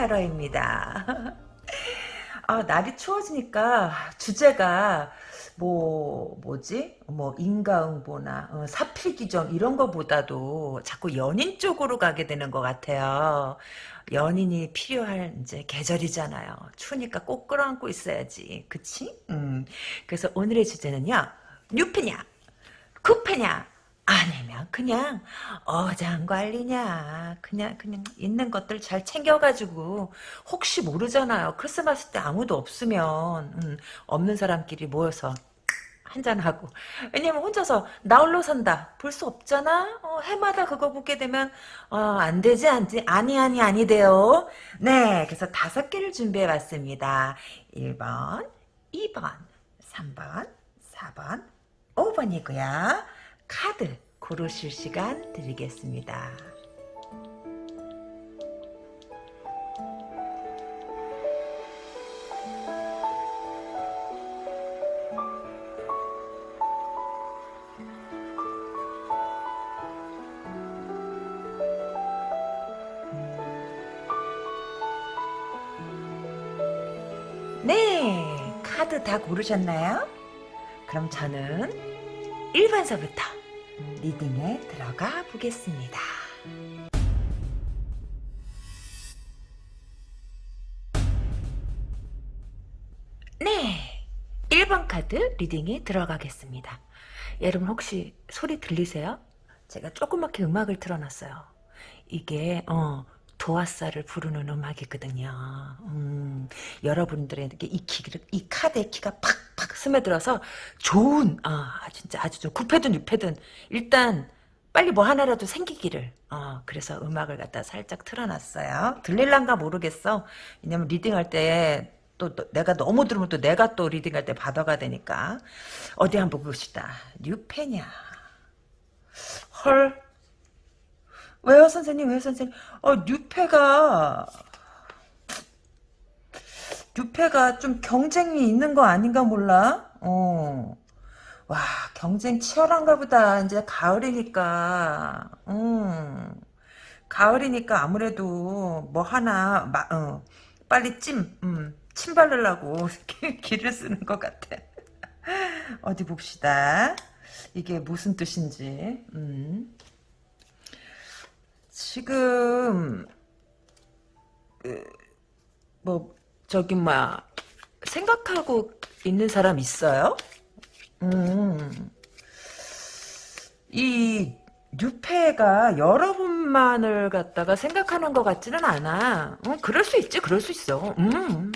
카러입니다. 아, 날이 추워지니까 주제가 뭐 뭐지 뭐 인과응보나 어, 사필귀정 이런 거보다도 자꾸 연인 쪽으로 가게 되는 것 같아요. 연인이 필요할 이제 계절이잖아요. 추우니까 꼭 끌어안고 있어야지. 그치? 음. 그래서 오늘의 주제는요. 뉴페냐? 쿠페냐? 아니면 그냥 어장관리냐 그냥 그냥 있는 것들 잘 챙겨가지고 혹시 모르잖아요. 크리스마스 때 아무도 없으면 음, 없는 사람끼리 모여서 한잔하고. 왜냐면 혼자서 나 홀로 산다. 볼 수 없잖아? 어, 해마다 그거 보게 되면 어, 안 되지? 안지 아니 아니 아니 돼요. 네 그래서 다섯 개를 준비해 봤습니다. 1번 2번 3번 4번 5번이고요 카드 고르실 시간 드리겠습니다. 네, 카드 다 고르셨나요? 그럼 저는 1번서부터 리딩에 들어가 보겠습니다. 네, 1번 카드 리딩에 들어가겠습니다. 여러분 혹시 소리 들리세요? 제가 조그맣게 음악을 틀어놨어요. 이게 어 도화살을 부르는 음악이거든요. 음, 여러분들에게 이 키를, 이 카드의 키가 팍팍 스며들어서 좋은, 아, 진짜 아주 좀 9패든 6패든 일단 빨리 뭐 하나라도 생기기를. 어, 그래서 음악을 갖다 살짝 틀어놨어요. 들릴란가 모르겠어. 왜냐면 리딩할 때 또, 내가 너무 들으면 또 내가 또 리딩할 때 받아가 되니까. 어디 한번 봅시다. 뉴페냐. 헐. 왜요 선생님? 왜요 선생님? 어 뉴페가 뉴페가 좀 경쟁이 있는 거 아닌가 몰라? 어. 와 경쟁 치열한가 보다. 이제 가을이니까. 음. 가을이니까 아무래도 뭐 하나 마, 어, 빨리 찜 음, 침 바르려고 기를 쓰는 것 같아. 어디 봅시다. 이게 무슨 뜻인지. 음. 지금 그, 뭐 저기 막 생각하고 있는 사람 있어요? 음. 이 뉴페가 여러분만을 갖다가 생각하는 것 같지는 않아. 어, 그럴 수 있지, 그럴 수 있어. 음.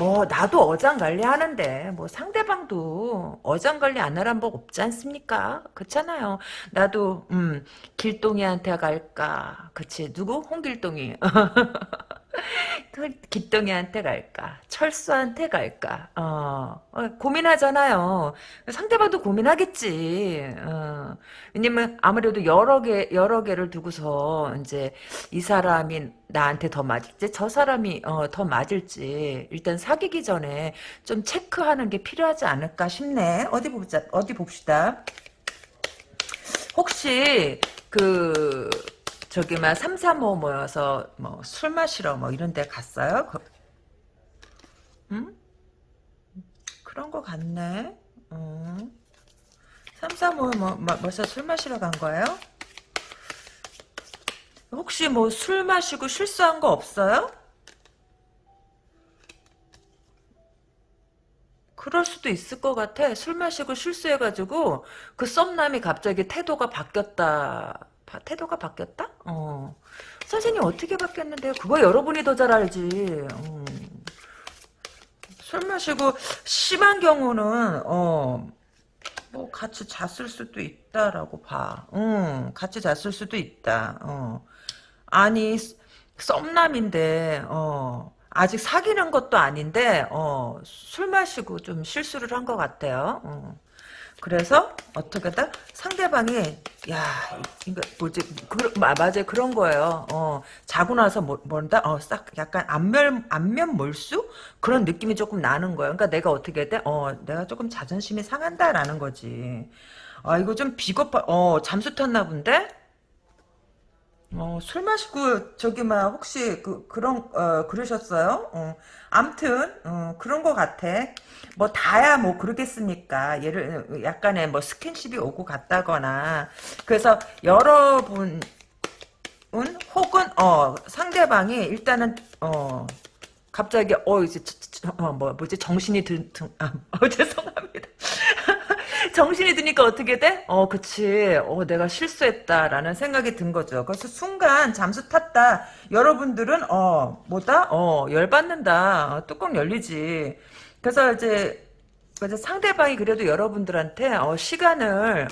뭐 나도 어장관리 하는데 뭐 상대방도 어장관리 안 하란 법 없지 않습니까? 그렇잖아요. 나도 음 길동이한테 갈까? 그치 누구? 홍길동이 그 기똥이한테 갈까? 철수한테 갈까? 어, 어, 고민하잖아요. 상대방도 고민하겠지. 어, 왜냐면 아무래도 여러 개 여러 개를 두고서 이제 이 사람이 나한테 더 맞을지 저 사람이 어, 더 맞을지 일단 사귀기 전에 좀 체크하는 게 필요하지 않을까 싶네. 어디 보자. 어디 봅시다. 혹시 그 저기 막 삼삼오 모여서 뭐 술 마시러 뭐 이런 데 갔어요? 그, 응? 그런 거 같네. 음. 삼삼오 뭐, 뭐 벌써 술 마시러 간 거예요? 혹시 뭐 술 마시고 실수한 거 없어요? 그럴 수도 있을 것 같아. 술 마시고 실수해가지고 그 썸남이 갑자기 태도가 바뀌었다. 바, 태도가 바뀌었다? 어. 선생님 어떻게 바뀌었는데요? 그거 여러분이 더 잘 알지. 어. 술 마시고 심한 경우는 어. 뭐 같이 잤을 수도 있다라고 봐. 응, 같이 잤을 수도 있다. 어. 아니 썸남인데 어. 아직 사귀는 것도 아닌데 어, 술 마시고 좀 실수를 한 것 같아요. 어. 그래서 어떻게든 상대방이 야 이거 뭐지 그, 맞아 그런 거예요. 어 자고 나서 뭐 뭔다 어싹 약간 안면 안면 몰수 그런 느낌이 조금 나는 거예요. 그러니까 내가 어떻게 돼? 어 내가 조금 자존심이 상한다라는 거지. 아 이거 좀 비겁하 어 잠수 탔나 본데? 어, 술 마시고 저기 막 혹시 그 그런 어 그러셨어요? 어, 암튼 어, 그런 거 같아. 뭐 다야 뭐 그러겠습니까? 예를 약간의 뭐 스킨십이 오고 갔다거나 그래서 여러분 은 혹은 어 상대방이 일단은 어 갑자기 어 이제 어 뭐 뭐지 정신이 든, 든 아, 어 죄송합니다. 정신이 드니까 어떻게 돼? 어, 그치. 어, 내가 실수했다라는 생각이 든 거죠. 그래서 순간 잠수 탔다. 여러분들은, 어, 뭐다? 어, 열받는다. 어, 뚜껑 열리지. 그래서 이제, 이제 상대방이 그래도 여러분들한테, 어, 시간을,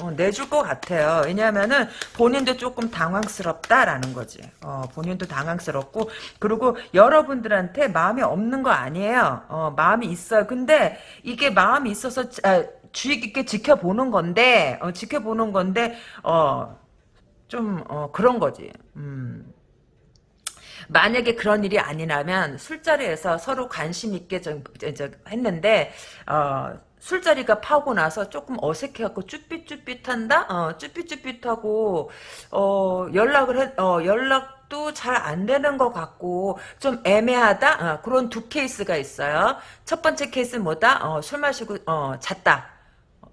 어, 내줄 것 같아요. 왜냐하면은 본인도 조금 당황스럽다라는 거지. 어, 본인도 당황스럽고 그리고 여러분들한테 마음이 없는 거 아니에요. 어, 마음이 있어요. 근데 이게 마음이 있어서 아, 주의 깊게 지켜보는 건데 어, 지켜보는 건데 어좀 어, 그런 거지. 음. 만약에 그런 일이 아니라면 술자리에서 서로 관심 있게 했는데 어, 술자리가 파고 나서 조금 어색해갖고 쭈삣쭈삣한다? 어, 쭈삣쭈삣하고, 어, 연락을 해, 어, 연락도 잘 안 되는 것 같고, 좀 애매하다? 어, 그런 두 케이스가 있어요. 첫 번째 케이스는 뭐다? 어, 술 마시고, 어, 잤다.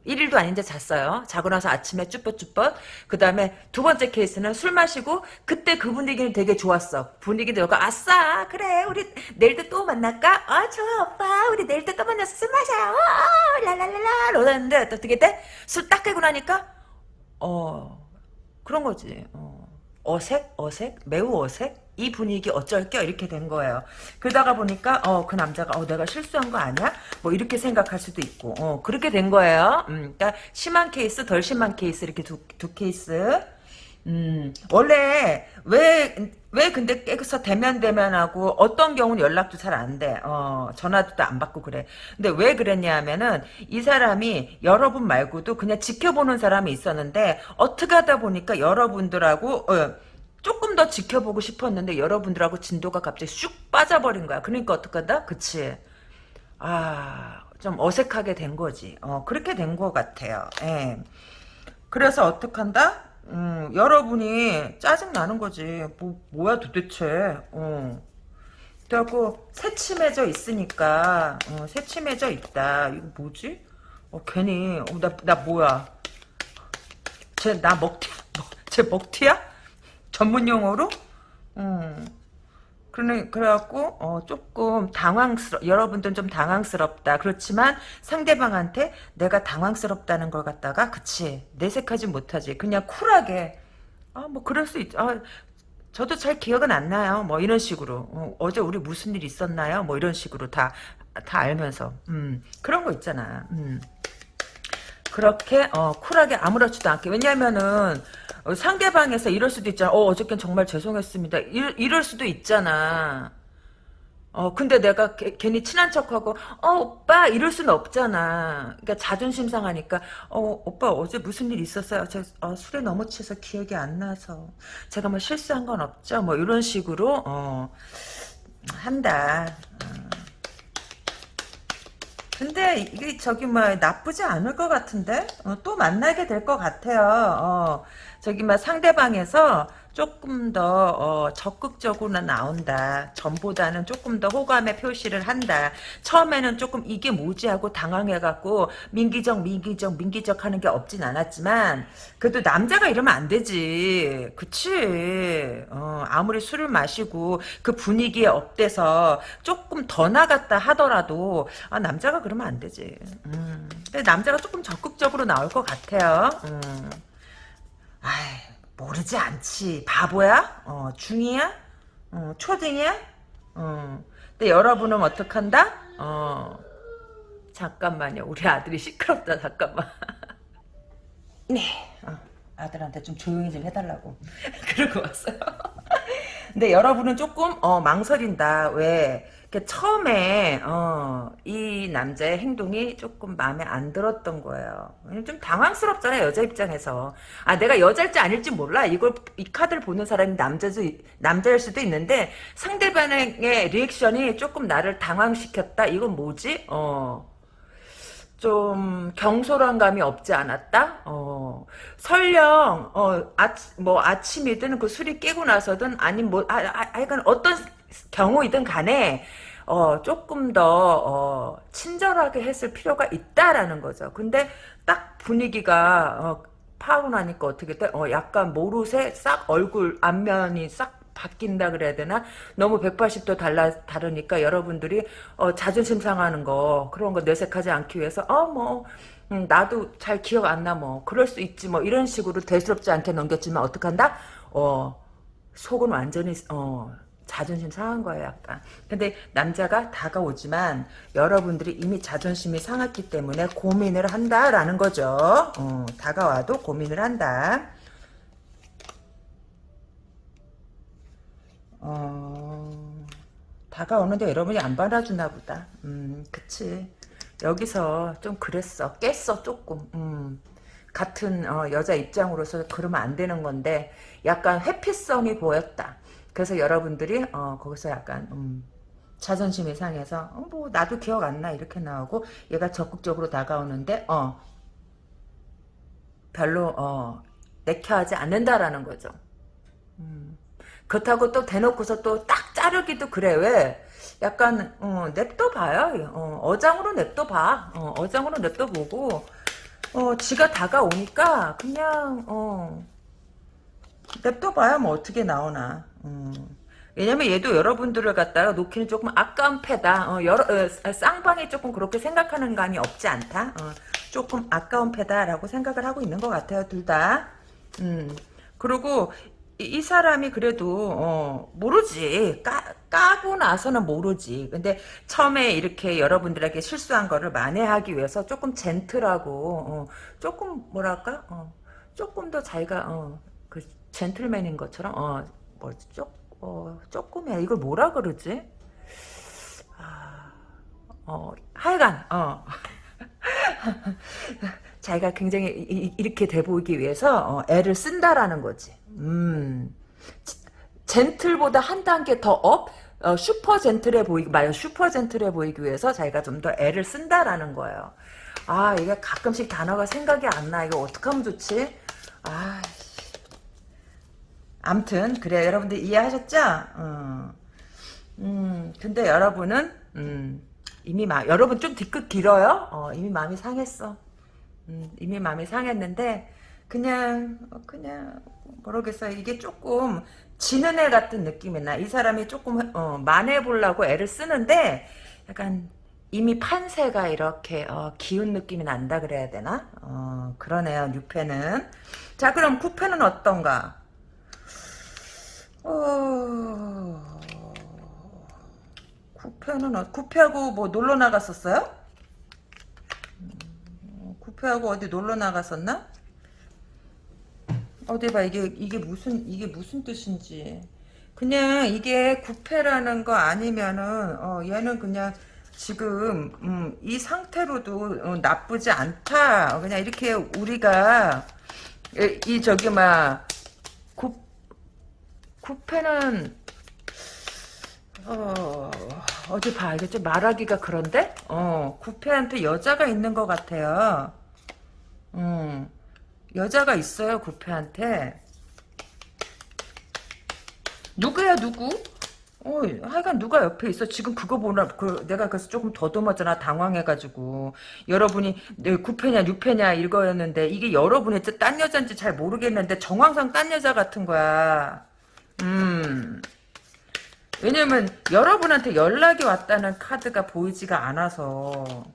1일도 아닌데 잤어요. 자고 나서 아침에 쭈뼛쭈뼛. 그 다음에 두 번째 케이스는 술 마시고 그때 그 분위기는 되게 좋았어. 분위기도 좋고 아싸 그래 우리 내일도 또 만날까? 아 좋아 오빠 우리 내일도 또 만나서 술 마셔요. 어, 랄랄랄라 이러는데 어떻게 돼? 술 딱 깨고 나니까 어 그런 거지. 어. 어색 어색 매우 어색 이 분위기 어쩔 겨 이렇게 된 거예요. 그러다가 보니까 어 그 남자가 어 내가 실수한 거 아니야? 뭐 이렇게 생각할 수도 있고 어 그렇게 된 거예요. 음, 그러니까 심한 케이스 덜 심한 케이스 이렇게 두, 두 케이스. 음 원래 왜 왜 근데 깨서 대면 대면하고 어떤 경우는 연락도 잘 안 돼. 어 전화도 안 받고 그래. 근데 왜 그랬냐 하면은 이 사람이 여러분 말고도 그냥 지켜보는 사람이 있었는데 어떻게 하다 보니까 여러분들하고 어, 조금 더 지켜보고 싶었는데 여러분들하고 진도가 갑자기 쑥 빠져버린 거야. 그러니까 어떡한다? 그치. 아, 좀 어색하게 된 거지. 어, 그렇게 된 것 같아요. 예. 그래서 어떡한다? 음, 여러분이 짜증나는 거지. 뭐, 뭐야 도대체. 어. 그래갖고 새침해져 있으니까 어, 새침해져 있다. 이거 뭐지? 어, 괜히 어, 나, 나 뭐야? 쟤 나 먹튀, 쟤 먹튀야? 전문 용어로? 음. 그래, 그래갖고, 어, 조금 당황스러, 여러분들은 좀 당황스럽다. 그렇지만 상대방한테 내가 당황스럽다는 걸 갖다가, 그치, 내색하지 못하지. 그냥 쿨하게, 아, 뭐, 그럴 수 있죠. 아, 저도 잘 기억은 안 나요. 뭐, 이런 식으로. 어, 제 우리 무슨 일 있었나요? 뭐, 이런 식으로 다, 다 알면서. 음, 그런 거 있잖아. 음. 그렇게, 어, 쿨하게 아무렇지도 않게. 왜냐면은, 어, 상대방에서 이럴 수도 있잖아. 어, 어저께 정말 죄송했습니다. 이럴, 이럴 수도 있잖아. 어, 근데 내가 개, 괜히 친한 척하고, 어, 오빠, 이럴 수는 없잖아. 그러니까 자존심 상하니까, 어, 오빠, 어제 무슨 일 있었어요? 저, 어, 술에 너무 취해서 기억이 안 나서. 제가 뭐 실수한 건 없죠? 뭐, 이런 식으로, 어, 한다. 어. 근데 이게 저기 뭐 나쁘지 않을 것 같은데 어, 또 만나게 될 것 같아요. 어, 저기 막 상대방에서 조금 더 어, 적극적으로 나온다. 전보다는 조금 더 호감의 표시를 한다. 처음에는 조금 이게 뭐지 하고 당황해갖고 민기적 민기적 민기적 하는 게 없진 않았지만 그래도 남자가 이러면 안 되지. 그치. 어, 아무리 술을 마시고 그 분위기에 업돼서 조금 더 나갔다 하더라도 아, 남자가 그러면 안 되지. 음. 근데 남자가 조금 적극적으로 나올 것 같아요. 음. 아이, 모르지 않지. 바보야? 어, 중이야? 어, 초등이야? 어. 근데 여러분은 어떡한다? 어, 잠깐만요. 우리 아들이 시끄럽다, 잠깐만. 네. 어, 아들한테 좀 조용히 좀 해달라고. 그러고 왔어요. 근데 여러분은 조금, 어, 망설인다. 왜? 처음에 어, 이 남자의 행동이 조금 마음에 안 들었던 거예요. 좀 당황스럽잖아요 여자 입장에서. 아 내가 여자일지 아닐지 몰라. 이걸 이 카드를 보는 사람이 남자도 남자일 수도 있는데 상대방의 리액션이 조금 나를 당황시켰다. 이건 뭐지? 어. 좀 경솔한 감이 없지 않았다. 어, 설령 어, 아치, 뭐 아침이든 그 술이 깨고 나서든 아니 뭐 아, 아, 하여간 어떤 경우이든 간에 어, 조금 더 어, 친절하게 했을 필요가 있다라는 거죠. 근데 딱 분위기가 어, 파고 나니까 어떻게 돼? 어, 약간 모르쇠 싹 얼굴 앞면이 싹 바뀐다 그래야 되나? 너무 180도 달라 다르니까 여러분들이 어, 자존심 상하는 거 그런 거 내색하지 않기 위해서 어뭐 음, 나도 잘 기억 안 나 뭐 그럴 수 있지 뭐 이런 식으로 대수롭지 않게 넘겼지만 어떡한다? 어 속은 완전히 어 자존심 상한 거예요 약간 근데 남자가 다가오지만 여러분들이 이미 자존심이 상했기 때문에 고민을 한다라는 거죠 어, 다가와도 고민을 한다 어, 다가오는데 여러분이 안 받아주나 보다. 음, 그치. 여기서 좀 그랬어. 깼어, 조금. 음, 같은 어, 여자 입장으로서 그러면 안 되는 건데 약간 회피성이 보였다. 그래서 여러분들이 어, 거기서 약간 음, 자존심이 상해서 어, 뭐 나도 기억 안 나 이렇게 나오고 얘가 적극적으로 다가오는데 어 별로 어 내켜하지 않는다라는 거죠. 음. 그렇다고 또 대놓고서 또 딱 자르기도 그래. 왜? 약간 어, 냅둬 봐요. 어, 어장으로 냅둬 봐. 어, 어장으로 냅둬 보고 어, 지가 다가오니까 그냥 어, 냅둬 봐야 뭐 어떻게 나오나 음. 왜냐면 얘도 여러분들을 갖다가 놓기는 조금 아까운 패다. 어, 여러, 어, 쌍방이 조금 그렇게 생각하는 감이 없지 않다. 어, 조금 아까운 패다라고 생각을 하고 있는 것 같아요 둘 다. 음. 그리고 이, 이 사람이 그래도 어, 모르지. 까, 까고 나서는 모르지. 근데 처음에 이렇게 여러분들에게 실수한 거를 만회하기 위해서 조금 젠틀하고 어, 조금 뭐랄까? 어, 조금 더 자기가 어, 그 젠틀맨인 것처럼 어, 뭐지 조, 어, 조금이야 이걸 뭐라 그러지 아, 어, 하여간 어. 자기가 굉장히 이, 이렇게 돼 보이기 위해서 어, 애를 쓴다라는 거지. 음. gentle보다 한 단계 더 업? 어, super gentle해 보이기, 말 super gentle해 보이기 위해서 자기가 좀 더 애를 쓴다라는 거예요. 아, 이게 가끔씩 단어가 생각이 안 나. 이거 어떡하면 좋지? 아, 암튼, 그래, 여러분들 이해하셨죠? 어. 음, 근데 여러분은, 음, 이미 마, 여러분 좀 뒤끝 길어요? 어, 이미 마음이 상했어. 음, 이미 마음이 상했는데, 그냥, 어, 그냥, 모르겠어요. 이게 조금 지는 애 같은 느낌이 나. 이 사람이 조금 어, 만회보려고 애를 쓰는데 약간 이미 판세가 이렇게 어, 기운 느낌이 난다 그래야 되나? 어, 그러네요. 6패는. 자 그럼 9패는 어떤가? 어... 9패는 어... 9패하고 뭐 놀러 나갔었어요? 9패하고 음, 어디 놀러 나갔었나? 어디 봐 이게 이게 무슨 이게 무슨 뜻인지 그냥 이게 구패라는 거 아니면은 어 얘는 그냥 지금 음, 이 상태로도 어, 나쁘지 않다 그냥 이렇게 우리가 이, 이 저기 막 구, 구패는 어, 어디 봐 이게 좀 말하기가 그런데 어 구패한테 여자가 있는 것 같아요 음 여자가 있어요 구패한테 누구야 누구? 어, 하여간 누가 옆에 있어. 지금 그거 보나, 그, 내가 그래서 조금 더듬었잖아. 당황해가지고. 여러분이, 네, 9패냐, 6패냐, 이거였는데, 이게 여러분이 딴 여자인지 잘 모르겠는데, 정황상 딴 여자 같은 거야. 음. 왜냐면, 여러분한테 연락이 왔다는 카드가 보이지가 않아서.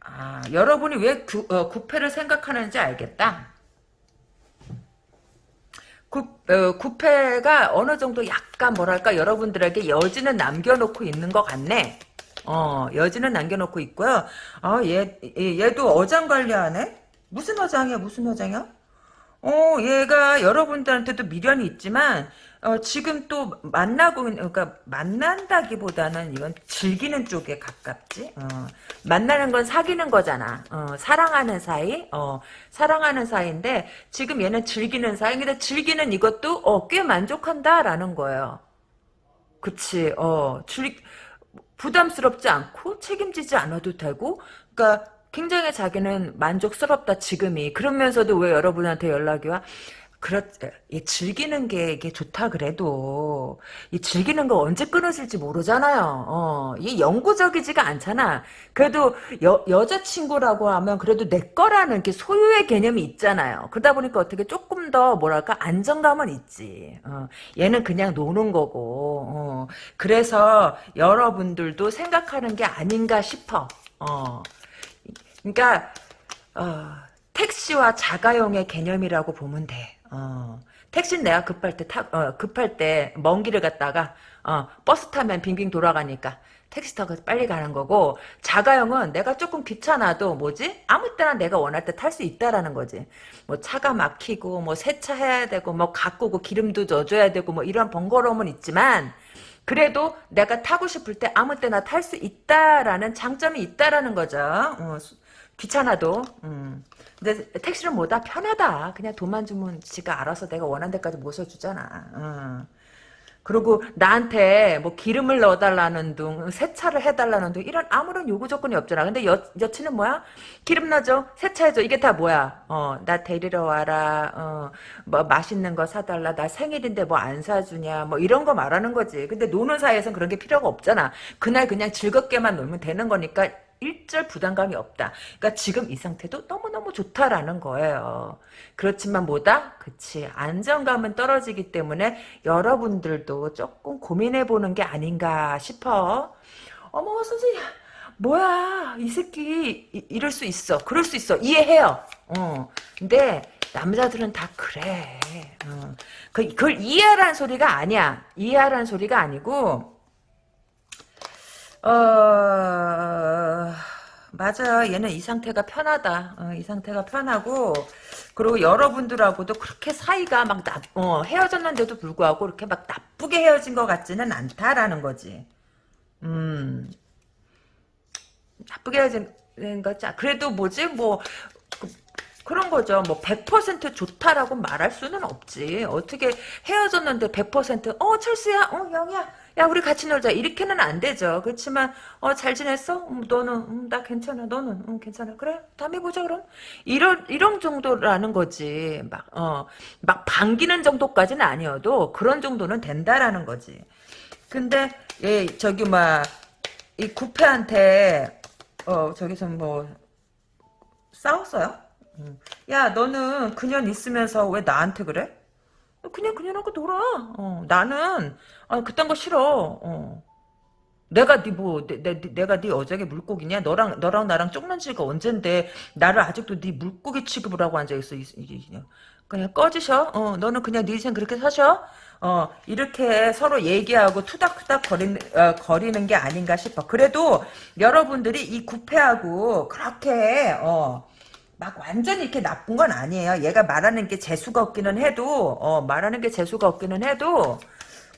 아, 여러분이 왜 구, 어, 구패를 생각하는지 알겠다. 구, 어, 구패가 어느 정도 약간 뭐랄까 여러분들에게 여지는 남겨놓고 있는 것 같네. 어, 여지는 남겨놓고 있고요. 아, 얘, 얘도 어장 관리하네? 무슨 어장이야, 무슨 어장이야? 어, 얘가 여러분들한테도 미련이 있지만, 어, 지금 또 만나고 그러니까 만난다기보다는 이건 즐기는 쪽에 가깝지. 어, 만나는 건 사귀는 거잖아. 어, 사랑하는 사이. 어, 사랑하는 사이인데 지금 얘는 즐기는 사이. 근데 즐기는 이것도 어, 꽤 만족한다라는 거예요. 그치. 어, 즐 부담스럽지 않고 책임지지 않아도 되고 그러니까 굉장히 자기는 만족스럽다 지금이 그러면서도 왜 여러분한테 연락이 와? 그렇, 이 즐기는 게 이게 좋다 그래도 이 즐기는 거 언제 끊어질지 모르잖아요. 어, 이게 영구적이지가 않잖아. 그래도 여 여자친구라고 하면 그래도 내 거라는 게 소유의 개념이 있잖아요. 그러다 보니까 어떻게 조금 더 뭐랄까 안정감은 있지. 어, 얘는 그냥 노는 거고. 어, 그래서 여러분들도 생각하는 게 아닌가 싶어. 어, 그러니까 어, 택시와 자가용의 개념이라고 보면 돼. 어. 택시는 내가 급할 때 타, 어, 급할 때 먼 길을 갔다가 어, 버스 타면 빙빙 돌아가니까 택시 타고 빨리 가는 거고 자가용은 내가 조금 귀찮아도 뭐지 아무 때나 내가 원할 때 탈 수 있다라는 거지 뭐 차가 막히고 뭐 세차해야 되고 뭐 가꾸고 기름도 넣어줘야 되고 뭐 이런 번거로움은 있지만 그래도 내가 타고 싶을 때 아무 때나 탈 수 있다라는 장점이 있다라는 거죠 어, 귀찮아도 음. 근데 택시는 뭐다 편하다. 그냥 돈만 주면 지가 알아서 내가 원하는 데까지 모셔 주잖아. 어. 그리고 나한테 뭐 기름을 넣어달라는 둥, 세차를 해달라는 둥 이런 아무런 요구 조건이 없잖아. 근데 여, 여친은 뭐야? 기름 넣어줘, 세차해줘. 이게 다 뭐야? 어, 나 데리러 와라. 어, 뭐 맛있는 거 사달라. 나 생일인데 뭐 안 사주냐. 뭐 이런 거 말하는 거지. 근데 노는 사이에선 그런 게 필요가 없잖아. 그날 그냥 즐겁게만 놀면 되는 거니까 일절 부담감이 없다. 그러니까 지금 이 상태도 너무너무 좋다라는 거예요. 그렇지만 뭐다? 그치. 안정감은 떨어지기 때문에 여러분들도 조금 고민해보는 게 아닌가 싶어. 어머 선생님 뭐야 이 새끼 이, 이럴 수 있어. 그럴 수 있어. 이해해요. 어. 근데 남자들은 다 그래. 어. 그, 그걸 이해하라는 소리가 아니야. 이해하라는 소리가 아니고 어, 맞아. 얘는 이 상태가 편하다. 어, 이 상태가 편하고, 그리고 여러분들하고도 그렇게 사이가 막 나, 어, 헤어졌는데도 불구하고 이렇게 막 나쁘게 헤어진 것 같지는 않다라는 거지. 음, 나쁘게 헤어진 것 같지. 그래도 뭐지, 뭐, 그, 그런 거죠. 뭐, 100% 좋다라고 말할 수는 없지. 어떻게 헤어졌는데 100%, 어, 철수야, 어, 영이야. 야 우리 같이 놀자. 이렇게는 안 되죠. 그렇지만 어 잘 지냈어? 음, 너는 음, 나 괜찮아. 너는 음, 괜찮아. 그래? 다음에 보자 그럼. 이런 이런 정도라는 거지. 막어막 반기는 정도까지는 아니어도 그런 정도는 된다라는 거지. 근데 예 저기 막 이 구패한테 어 저기서 뭐 싸웠어요? 음. 야 너는 그년 있으면서 왜 나한테 그래? 그냥 그년하고 놀아. 어, 나는 아, 그딴 거 싫어. 어. 내가 네 뭐, 내, 내, 내가 네 어장의 물고기냐? 너랑, 너랑 나랑 쪽난 지가 언젠데, 나를 아직도 네 물고기 취급을 하고 앉아있어. 이, 이, 그냥 꺼지셔. 어, 너는 그냥 네 인생 그렇게 사셔. 어, 이렇게 서로 얘기하고 투닥투닥 거리는, 어, 거리는 게 아닌가 싶어. 그래도 여러분들이 이 구패하고 그렇게, 어, 막 완전히 이렇게 나쁜 건 아니에요. 얘가 말하는 게 재수가 없기는 해도, 어, 말하는 게 재수가 없기는 해도,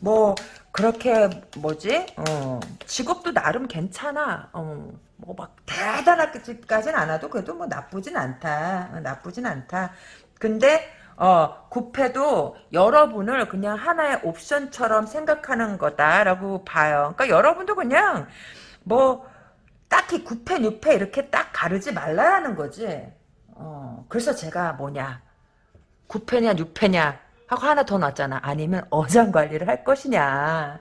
뭐, 그렇게, 뭐지, 어, 직업도 나름 괜찮아. 어, 뭐 막 대단하게까지는 않아도 그래도 뭐 나쁘진 않다. 어, 나쁘진 않다. 근데, 어, 구패도 여러분을 그냥 하나의 옵션처럼 생각하는 거다라고 봐요. 그러니까 여러분도 그냥, 뭐, 딱히 구패, 뉴패 이렇게 딱 가르지 말라는 거지. 어, 그래서 제가 뭐냐, 9패냐 6패냐 하고 하나 더 놨잖아. 아니면 어장 관리를 할 것이냐.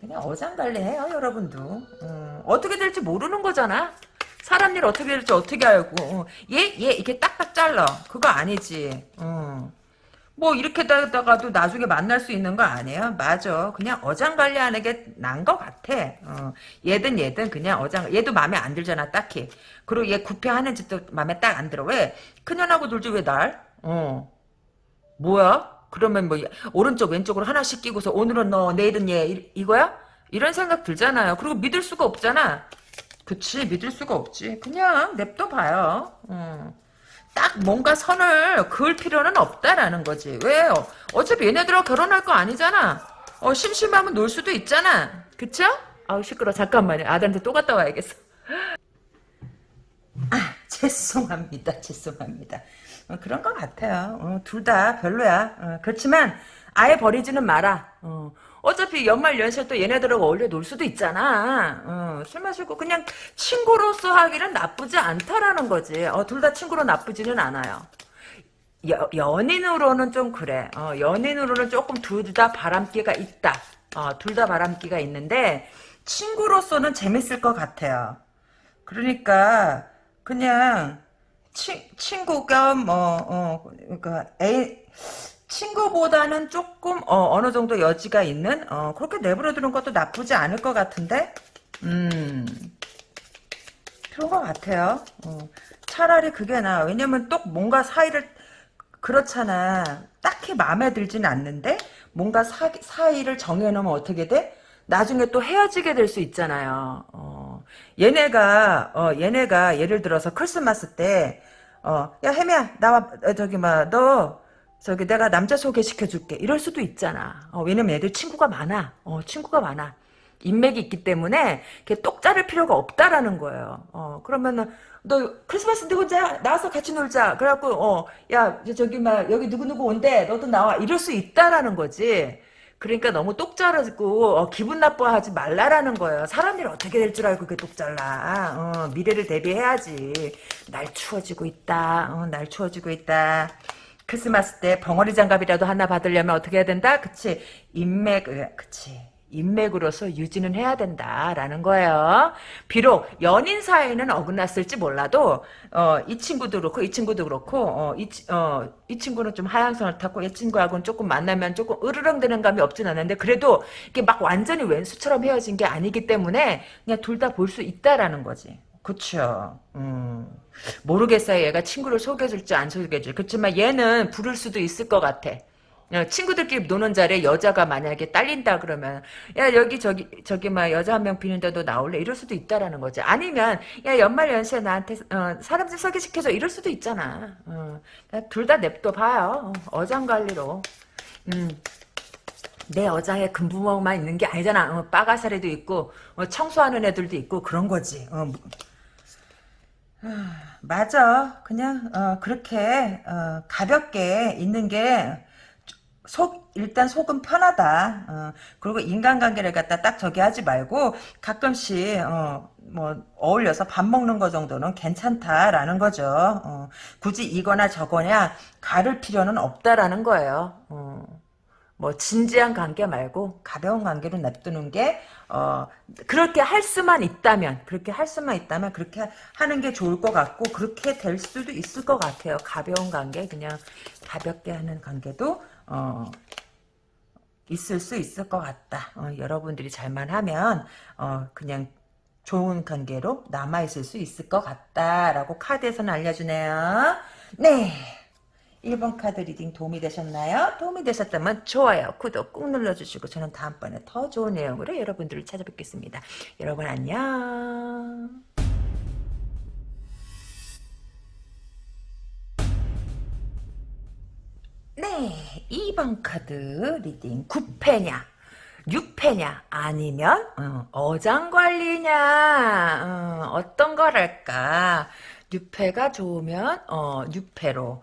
그냥 어장 관리해요 여러분도. 음, 어떻게 될지 모르는 거잖아. 사람 일 어떻게 될지 어떻게 알고. 얘, 얘 이렇게 딱딱 잘라. 그거 아니지. 음. 뭐 이렇게 다가도 나중에 만날 수 있는 거 아니에요? 맞아. 그냥 어장 관리하는 게 난 것 같아. 어. 얘든 얘든 그냥 어장 얘도 마음에 안 들잖아 딱히. 그리고 얘 구패하는 짓도 마음에 딱 안 들어. 왜? 그년하고 놀지 왜 날? 어. 뭐야? 그러면 뭐 오른쪽 왼쪽으로 하나씩 끼고서 오늘은 너 내일은 얘 이, 이거야? 이런 생각 들잖아요. 그리고 믿을 수가 없잖아. 그치 믿을 수가 없지. 그냥 냅둬 봐요. 어. 딱 뭔가 선을 그을 필요는 없다라는 거지. 왜요? 어차피 얘네들하고 결혼할 거 아니잖아. 어, 심심하면 놀 수도 있잖아. 그쵸? 아우, 시끄러. 잠깐만요. 아들한테 또 갔다 와야겠어. 아, 죄송합니다. 죄송합니다. 어, 그런 것 같아요. 어, 둘다 별로야. 어, 그렇지만, 아예 버리지는 마라. 어, 어차피 연말 연시에 또 얘네들하고 어울려 놀 수도 있잖아. 어, 술 마시고 그냥 친구로서 하기는 나쁘지 않다라는 거지. 어, 둘다 친구로 나쁘지는 않아요. 여, 연인으로는 좀 그래. 어, 연인으로는 조금 둘 다 바람기가 있다. 어, 둘다 바람기가 있는데 친구로서는 재밌을 것 같아요. 그러니까 그냥 치, 친구가 뭐 어, 그러니까 애, 친구보다는 조금 어, 느 정도 여지가 있는 어, 그렇게 내버려 두는 것도 나쁘지 않을 것 같은데 음 그런 것 같아요. 어, 차라리 그게 나. 왜냐면 또 뭔가 사이를 그렇잖아. 딱히 마음에 들지는 않는데 뭔가 사, 사이를 정해놓으면 어떻게 돼? 나중에 또 헤어지게 될 수 있잖아요. 어, 얘네가 어, 얘네가 예를 들어서 크리스마스 때 어, 야 혜미야 나와 어, 저기 막 너 저기 내가 남자 소개시켜줄게 이럴 수도 있잖아. 어, 왜냐면 애들 친구가 많아. 어, 친구가 많아. 인맥이 있기 때문에 이렇게 똑 자를 필요가 없다라는 거예요. 어, 그러면은 너 크리스마스 누구 자 나와서 같이 놀자. 그래갖고 어 야 저기 막 여기 누구 누구 온대. 너도 나와. 이럴 수 있다라는 거지. 그러니까 너무 똑 자르고 어, 기분 나빠하지 말라라는 거예요. 사람들이 어떻게 될 줄 알고 그게 똑 잘라. 어, 미래를 대비해야지. 날 추워지고 있다. 어, 날 추워지고 있다. 크리스마스 때 벙어리 장갑이라도 하나 받으려면 어떻게 해야 된다? 그치. 인맥, 그치. 인맥으로서 유지는 해야 된다라는 거예요. 비록 연인 사이는 어긋났을지 몰라도 어, 이 친구도 그렇고 이 친구도 그렇고 어, 이, 어, 이 친구는 좀 하향성을 탔고 이 친구하고는 조금 만나면 조금 으르렁대는 감이 없진 않는데 그래도 이게 막 완전히 왼수처럼 헤어진 게 아니기 때문에 그냥 둘 다 볼 수 있다라는 거지. 그쵸. 음. 모르겠어요. 얘가 친구를 소개해줄지 안 소개해줄지. 그렇지만 얘는 부를 수도 있을 것 같아. 어, 친구들끼리 노는 자리에 여자가 만약에 딸린다 그러면 야 여기 저기 저기 막 여자 한 명 비는데 도 나올래? 이럴 수도 있다라는 거지. 아니면 야 연말 연시에 나한테 어, 사람들 소개시켜줘. 이럴 수도 있잖아. 어, 둘 다 냅둬 봐요. 어, 어장관리로. 음. 내 어장에 금부먹만 있는 게 아니잖아. 어, 빠가사리도 있고 어, 청소하는 애들도 있고 그런 거지. 어, 뭐. 맞아. 그냥 그렇게 가볍게 있는 게 속, 일단 속은 편하다. 어, 그리고 인간관계를 갖다 딱 저기 하지 말고 가끔씩, 어, 뭐, 어울려서 밥 먹는 거 정도는 괜찮다라는 거죠. 어, 굳이 이거나 저거냐, 가를 필요는 없다라는 거예요. 어, 뭐, 진지한 관계 말고 가벼운 관계로 냅두는 게, 어, 그렇게 할 수만 있다면, 그렇게 할 수만 있다면 그렇게 하는 게 좋을 것 같고, 그렇게 될 수도 있을 것 같아요. 가벼운 관계, 그냥 가볍게 하는 관계도, 어, 있을 수 있을 것 같다. 어, 여러분들이 잘만 하면 어, 그냥 좋은 관계로 남아있을 수 있을 것 같다라고 카드에서는 알려주네요. 네. 1번 카드 reading 도움이 되셨나요? 도움이 되셨다면 좋아요, 구독 꾹 눌러주시고 저는 다음번에 더 좋은 내용으로 여러분들을 찾아뵙겠습니다. 여러분 안녕. 네, 2번 카드 reading 구페냐 6패냐 아니면 어, 장관리냐 어, 떤 거랄까? 6패가 좋으면 어, 6패로.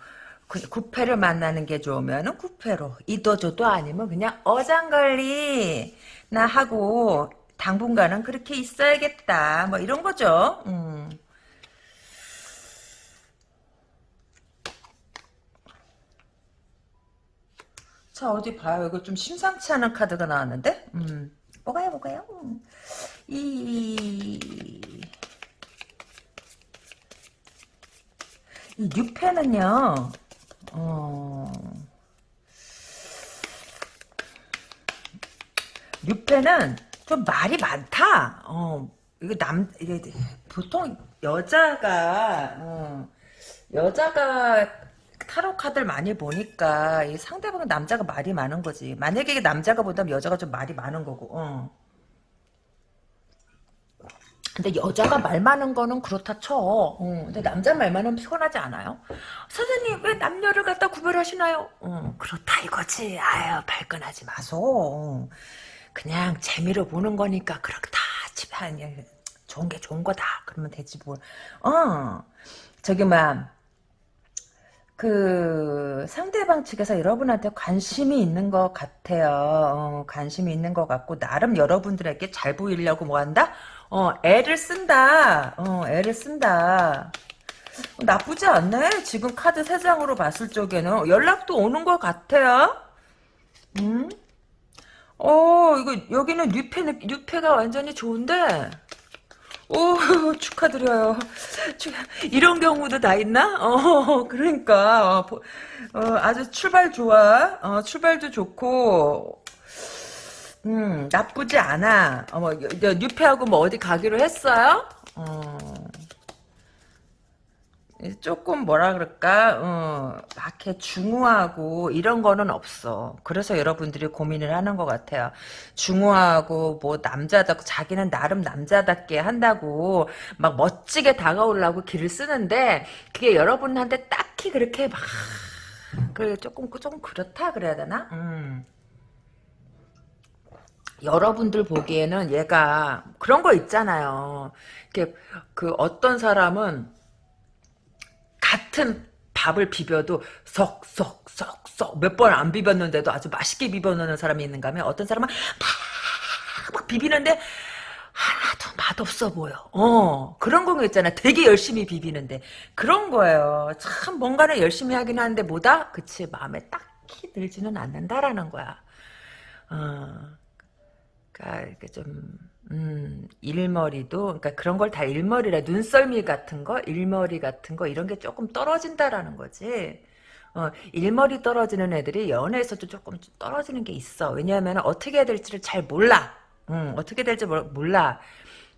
9패를 만나는 게 좋으면 9패로. 이도저도 아니면 그냥 어장관리. 나 하고 당분간은 그렇게 있어야겠다. 뭐 이런 거죠. 음. 자 어디 봐요. 이거 좀 심상치 않은 카드가 나왔는데? 음 뭐가요 뭐가요. 이, 이 6패는요 어 6패는 좀 말이 많다. 어 이거 남 이게 보통 여자가 어, 여자가 타로 카드를 많이 보니까 이 상대방은 남자가 말이 많은 거지. 만약에 남자가 보다면 여자가 좀 말이 많은 거고. 어. 근데 여자가 말 많은 거는 그렇다 쳐. 어. 근데 남자 말 많으면 피곤하지 않아요? 선생님 왜 남녀를 갖다 구별하시나요? 어. 그렇다 이거지. 아유 발끈하지 마소. 그냥 재미로 보는 거니까 그렇다. 집에 좋은 게 좋은 거다. 그러면 되지 뭘. 어. 저기 막 그 상대방 측에서 여러분한테 관심이 있는 것 같아요. 어, 관심이 있는 것 같고 나름 여러분들에게 잘 보이려고 뭐 한다? 어, 애를 쓴다. 어, 애를 쓴다. 나쁘지 않네. 지금 카드 세 장으로 봤을 적에는 연락도 오는 것 같아요. 음? 어, 이거 여기는 뉴페 뉴페가 완전히 좋은데. 오 축하드려요. 축- 이런 경우도 다 있나? 어 그러니까 어, 보- 어, 아주 출발 좋아. 어, 출발도 좋고 음 나쁘지 않아. 어머 뉴페하고 뭐 어디 가기로 했어요? 어 조금 뭐라 그럴까? 어, 막 이렇게 중후하고 이런 거는 없어. 그래서 여러분들이 고민을 하는 것 같아요. 중후하고 뭐 남자다 자기는 나름 남자답게 한다고 막 멋지게 다가오려고 길을 쓰는데 그게 여러분한테 딱히 그렇게 막 그래 조금 조금 그렇다 그래야 되나? 음. 여러분들 보기에는 얘가 그런 거 있잖아요. 이렇게 그 어떤 사람은 같은 밥을 비벼도 썩썩썩썩 몇번 안 비볐는데도 아주 맛있게 비벼놓는 사람이 있는가 하면 어떤 사람은 막, 막 비비는데 하나도 맛없어 보여. 어, 그런 거 있잖아. 되게 열심히 비비는데. 그런 거예요. 참, 뭔가를 열심히 하긴 하는데 뭐다? 그치, 마음에 딱히 들지는 않는다라는 거야. 어, 그니까, 좀, 음, 일머리도, 그러니까 그런 걸 다 일머리라, 눈썰미 같은 거, 일머리 같은 거, 이런 게 조금 떨어진다라는 거지. 어, 일머리 떨어지는 애들이 연애에서도 조금 떨어지는 게 있어. 왜냐하면 어떻게 해야 될지를 잘 몰라. 음, 어떻게 될지 몰- 몰라.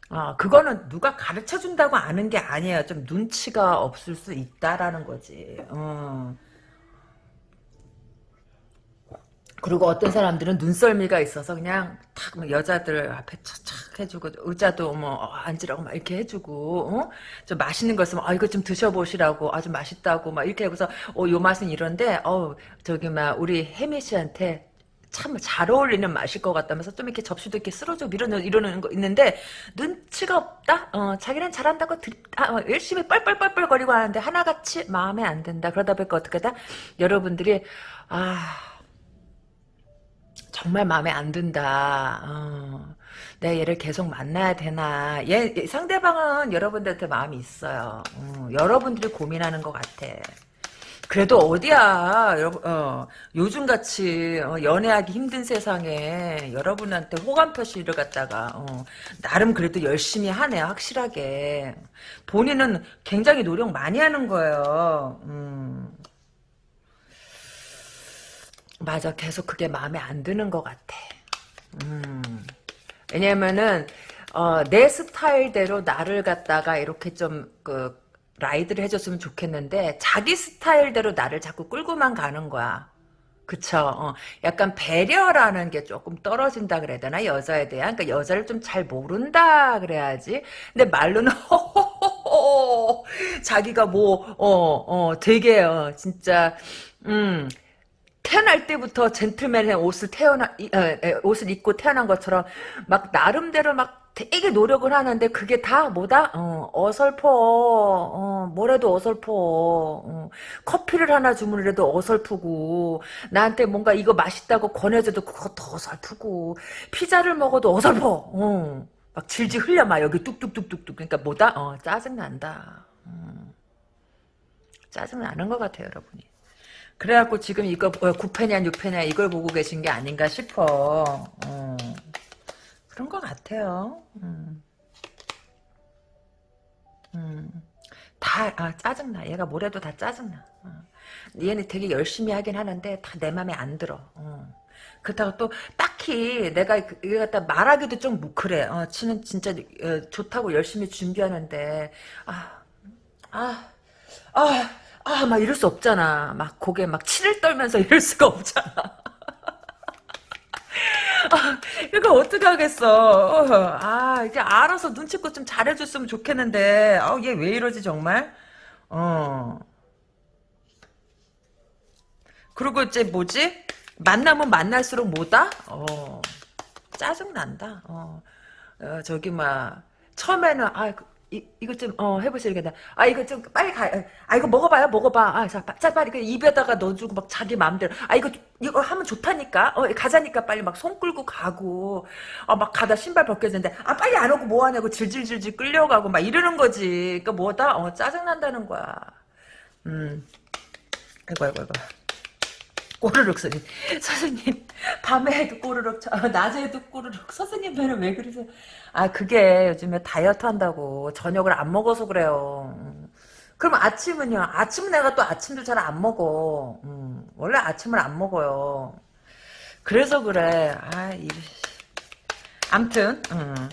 어, 그거는 누가 가르쳐 준다고 아는 게 아니에요. 좀 눈치가 없을 수 있다라는 거지. 어. 그리고 어떤 사람들은 눈썰미가 있어서 그냥 탁막 여자들 앞에 착착 해주고 의자도 뭐 어, 앉으라고 막 이렇게 해주고 어? 좀 맛있는 거 있으면 아 이거 좀 드셔보시라고 아주 맛있다고 막 이렇게 해서 어요 맛은 이런데 어 저기 막 우리 혜미 씨한테 참 잘 어울리는 맛일 것 같다면서 좀 이렇게 접시도 이렇게 쓸어주고 밀어넣 이러는 거 있는데 눈치가 없다. 어 자기는 잘한다고 드, 아, 어, 열심히 뻘뻘뻘뻘 거리고 하는데 하나같이 마음에 안 든다. 그러다 보니까 어떻게 다 여러분들이 아 정말 마음에 안 든다. 어, 내가 얘를 계속 만나야 되나. 얘, 얘 상대방은 여러분들한테 마음이 있어요. 어, 여러분들이 고민하는 것 같아. 그래도 어디야, 어, 요즘같이 어, 연애하기 힘든 세상에 여러분한테 호감 표시를 갖다가 어, 나름 그래도 열심히 하네, 확실하게. 본인은 굉장히 노력 많이 하는 거예요. 음. 맞아, 계속 그게 마음에 안 드는 것 같아. 음. 왜냐면은, 어, 내 스타일대로 나를 갖다가 이렇게 좀, 그, 리드를 해줬으면 좋겠는데, 자기 스타일대로 나를 자꾸 끌고만 가는 거야. 그쵸. 어, 약간 배려라는 게 조금 떨어진다 그래야 되나? 여자에 대한. 그러니까 여자를 좀 잘 모른다 그래야지. 근데 말로는. 자기가 뭐, 어, 어, 되게, 어, 진짜, 음, 태어날 때부터 젠틀맨의 옷을 태어나 이- 어, 에, 옷을 입고 태어난 것처럼 막 나름대로 막 되게 노력을 하는데 그게 다 뭐다? 어, 어설퍼. 어, 뭐래도 어설퍼. 어, 커피를 하나 주문해도 어설프고 나한테 뭔가 이거 맛있다고 권해줘도 그것도 어설프고 피자를 먹어도 어설퍼. 어, 막 질질 흘려 막 여기 뚝뚝뚝뚝뚝. 그러니까 뭐다? 어, 짜증 난다. 음, 짜증 나는 것 같아요 여러분이. 그래갖고 지금 이거 어, 9패냐 6패냐 이걸 보고 계신 게 아닌가 싶어. 어. 그런 것 같아요. 음. 음. 다 아, 짜증나. 얘가 뭐래도 다 짜증나. 어. 얘는 되게 열심히 하긴 하는데 다 내 맘에 안 들어. 어. 그렇다고 또 딱히 내가 그- 이거 갖다 말하기도 좀 뭉클해. 어, 치는 진짜 어, 좋다고 열심히 준비하는데 아, 아, 아, 아, 막 이럴 수 없잖아. 막 고개 막 치를 떨면서 이럴 수가 없잖아. 아, 이거 어떻게 하겠어. 어, 아, 이제 알아서 눈치껏 좀 잘해줬으면 좋겠는데, 아, 얘 왜 이러지, 정말? 어. 그리고 이제 뭐지? 만나면 만날수록 뭐다? 어. 짜증 난다. 어. 어, 저기, 막, 처음에는, 아, 그- 이, 이거 좀, 어, 해보세요. 이게 아, 이거 좀 빨리 가. 아, 이거 먹어봐요. 먹어봐. 아, 자, 자 빨리 그 입에다가 넣어주고 막 자기 마음대로. 아, 이거, 이거 하면 좋다니까? 어, 가자니까 빨리 막 손 끌고 가고. 어, 막 가다 신발 벗겨지는데, 아, 빨리 안 오고 뭐 하냐고 질질질질 끌려가고 막 이러는 거지. 그니까 뭐다? 어, 짜증난다는 거야. 음. 아이고, 아이고, 아이고. 꼬르륵 소리. 선생님, 밤에도 꼬르륵, 저, 낮에도 꼬르륵. 선생님 배는 왜 그러세요? 아, 그게 요즘에 다이어트 한다고. 저녁을 안 먹어서 그래요. 음. 그럼 아침은요? 아침은 내가 또 아침도 잘 안 먹어. 음, 원래 아침을 안 먹어요. 그래서 그래. 아, 이, 암튼, 음.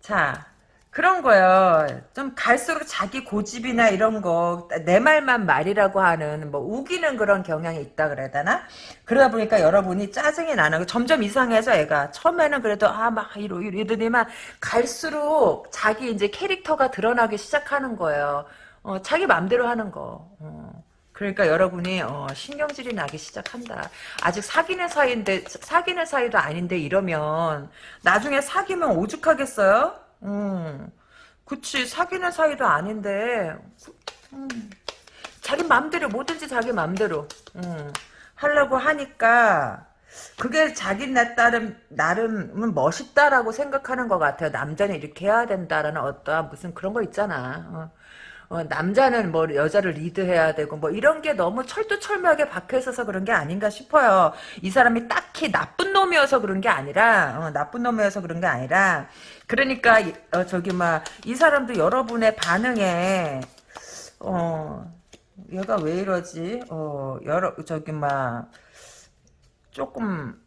자, 그런 거요. 좀 갈수록 자기 고집이나 이런 거, 내 말만 말이라고 하는, 뭐, 우기는 그런 경향이 있다 그래야 되나? 그러다 보니까 여러분이 짜증이 나는, 점점 이상해서 애가. 처음에는 그래도, 아, 막, 이러, 이러더니만, 갈수록 자기 이제 캐릭터가 드러나기 시작하는 거예요. 어, 자기 맘대로 하는 거. 어. 그러니까 여러분이 어, 신경질이 나기 시작한다. 아직 사귀는 사이인데 사귀는 사이도 아닌데 이러면 나중에 사귀면 오죽하겠어요? 음, 그치 사귀는 사이도 아닌데 음, 자기 맘대로 뭐든지 자기 맘대로 음, 하려고 하니까 그게 자기 나 따름 나름은 멋있다라고 생각하는 것 같아요. 남자는 이렇게 해야 된다라는 어떠한 무슨 그런 거 있잖아. 어. 어, 남자는 뭐 여자를 리드해야 되고 뭐 이런 게 너무 철두철미하게 박혀 있어서 그런 게 아닌가 싶어요. 이 사람이 딱히 나쁜 놈이어서 그런 게 아니라 어, 나쁜 놈이어서 그런 게 아니라 그러니까 어, 저기 막 이 사람도 여러분의 반응에 어 얘가 왜 이러지? 어 여러 저기 막 조금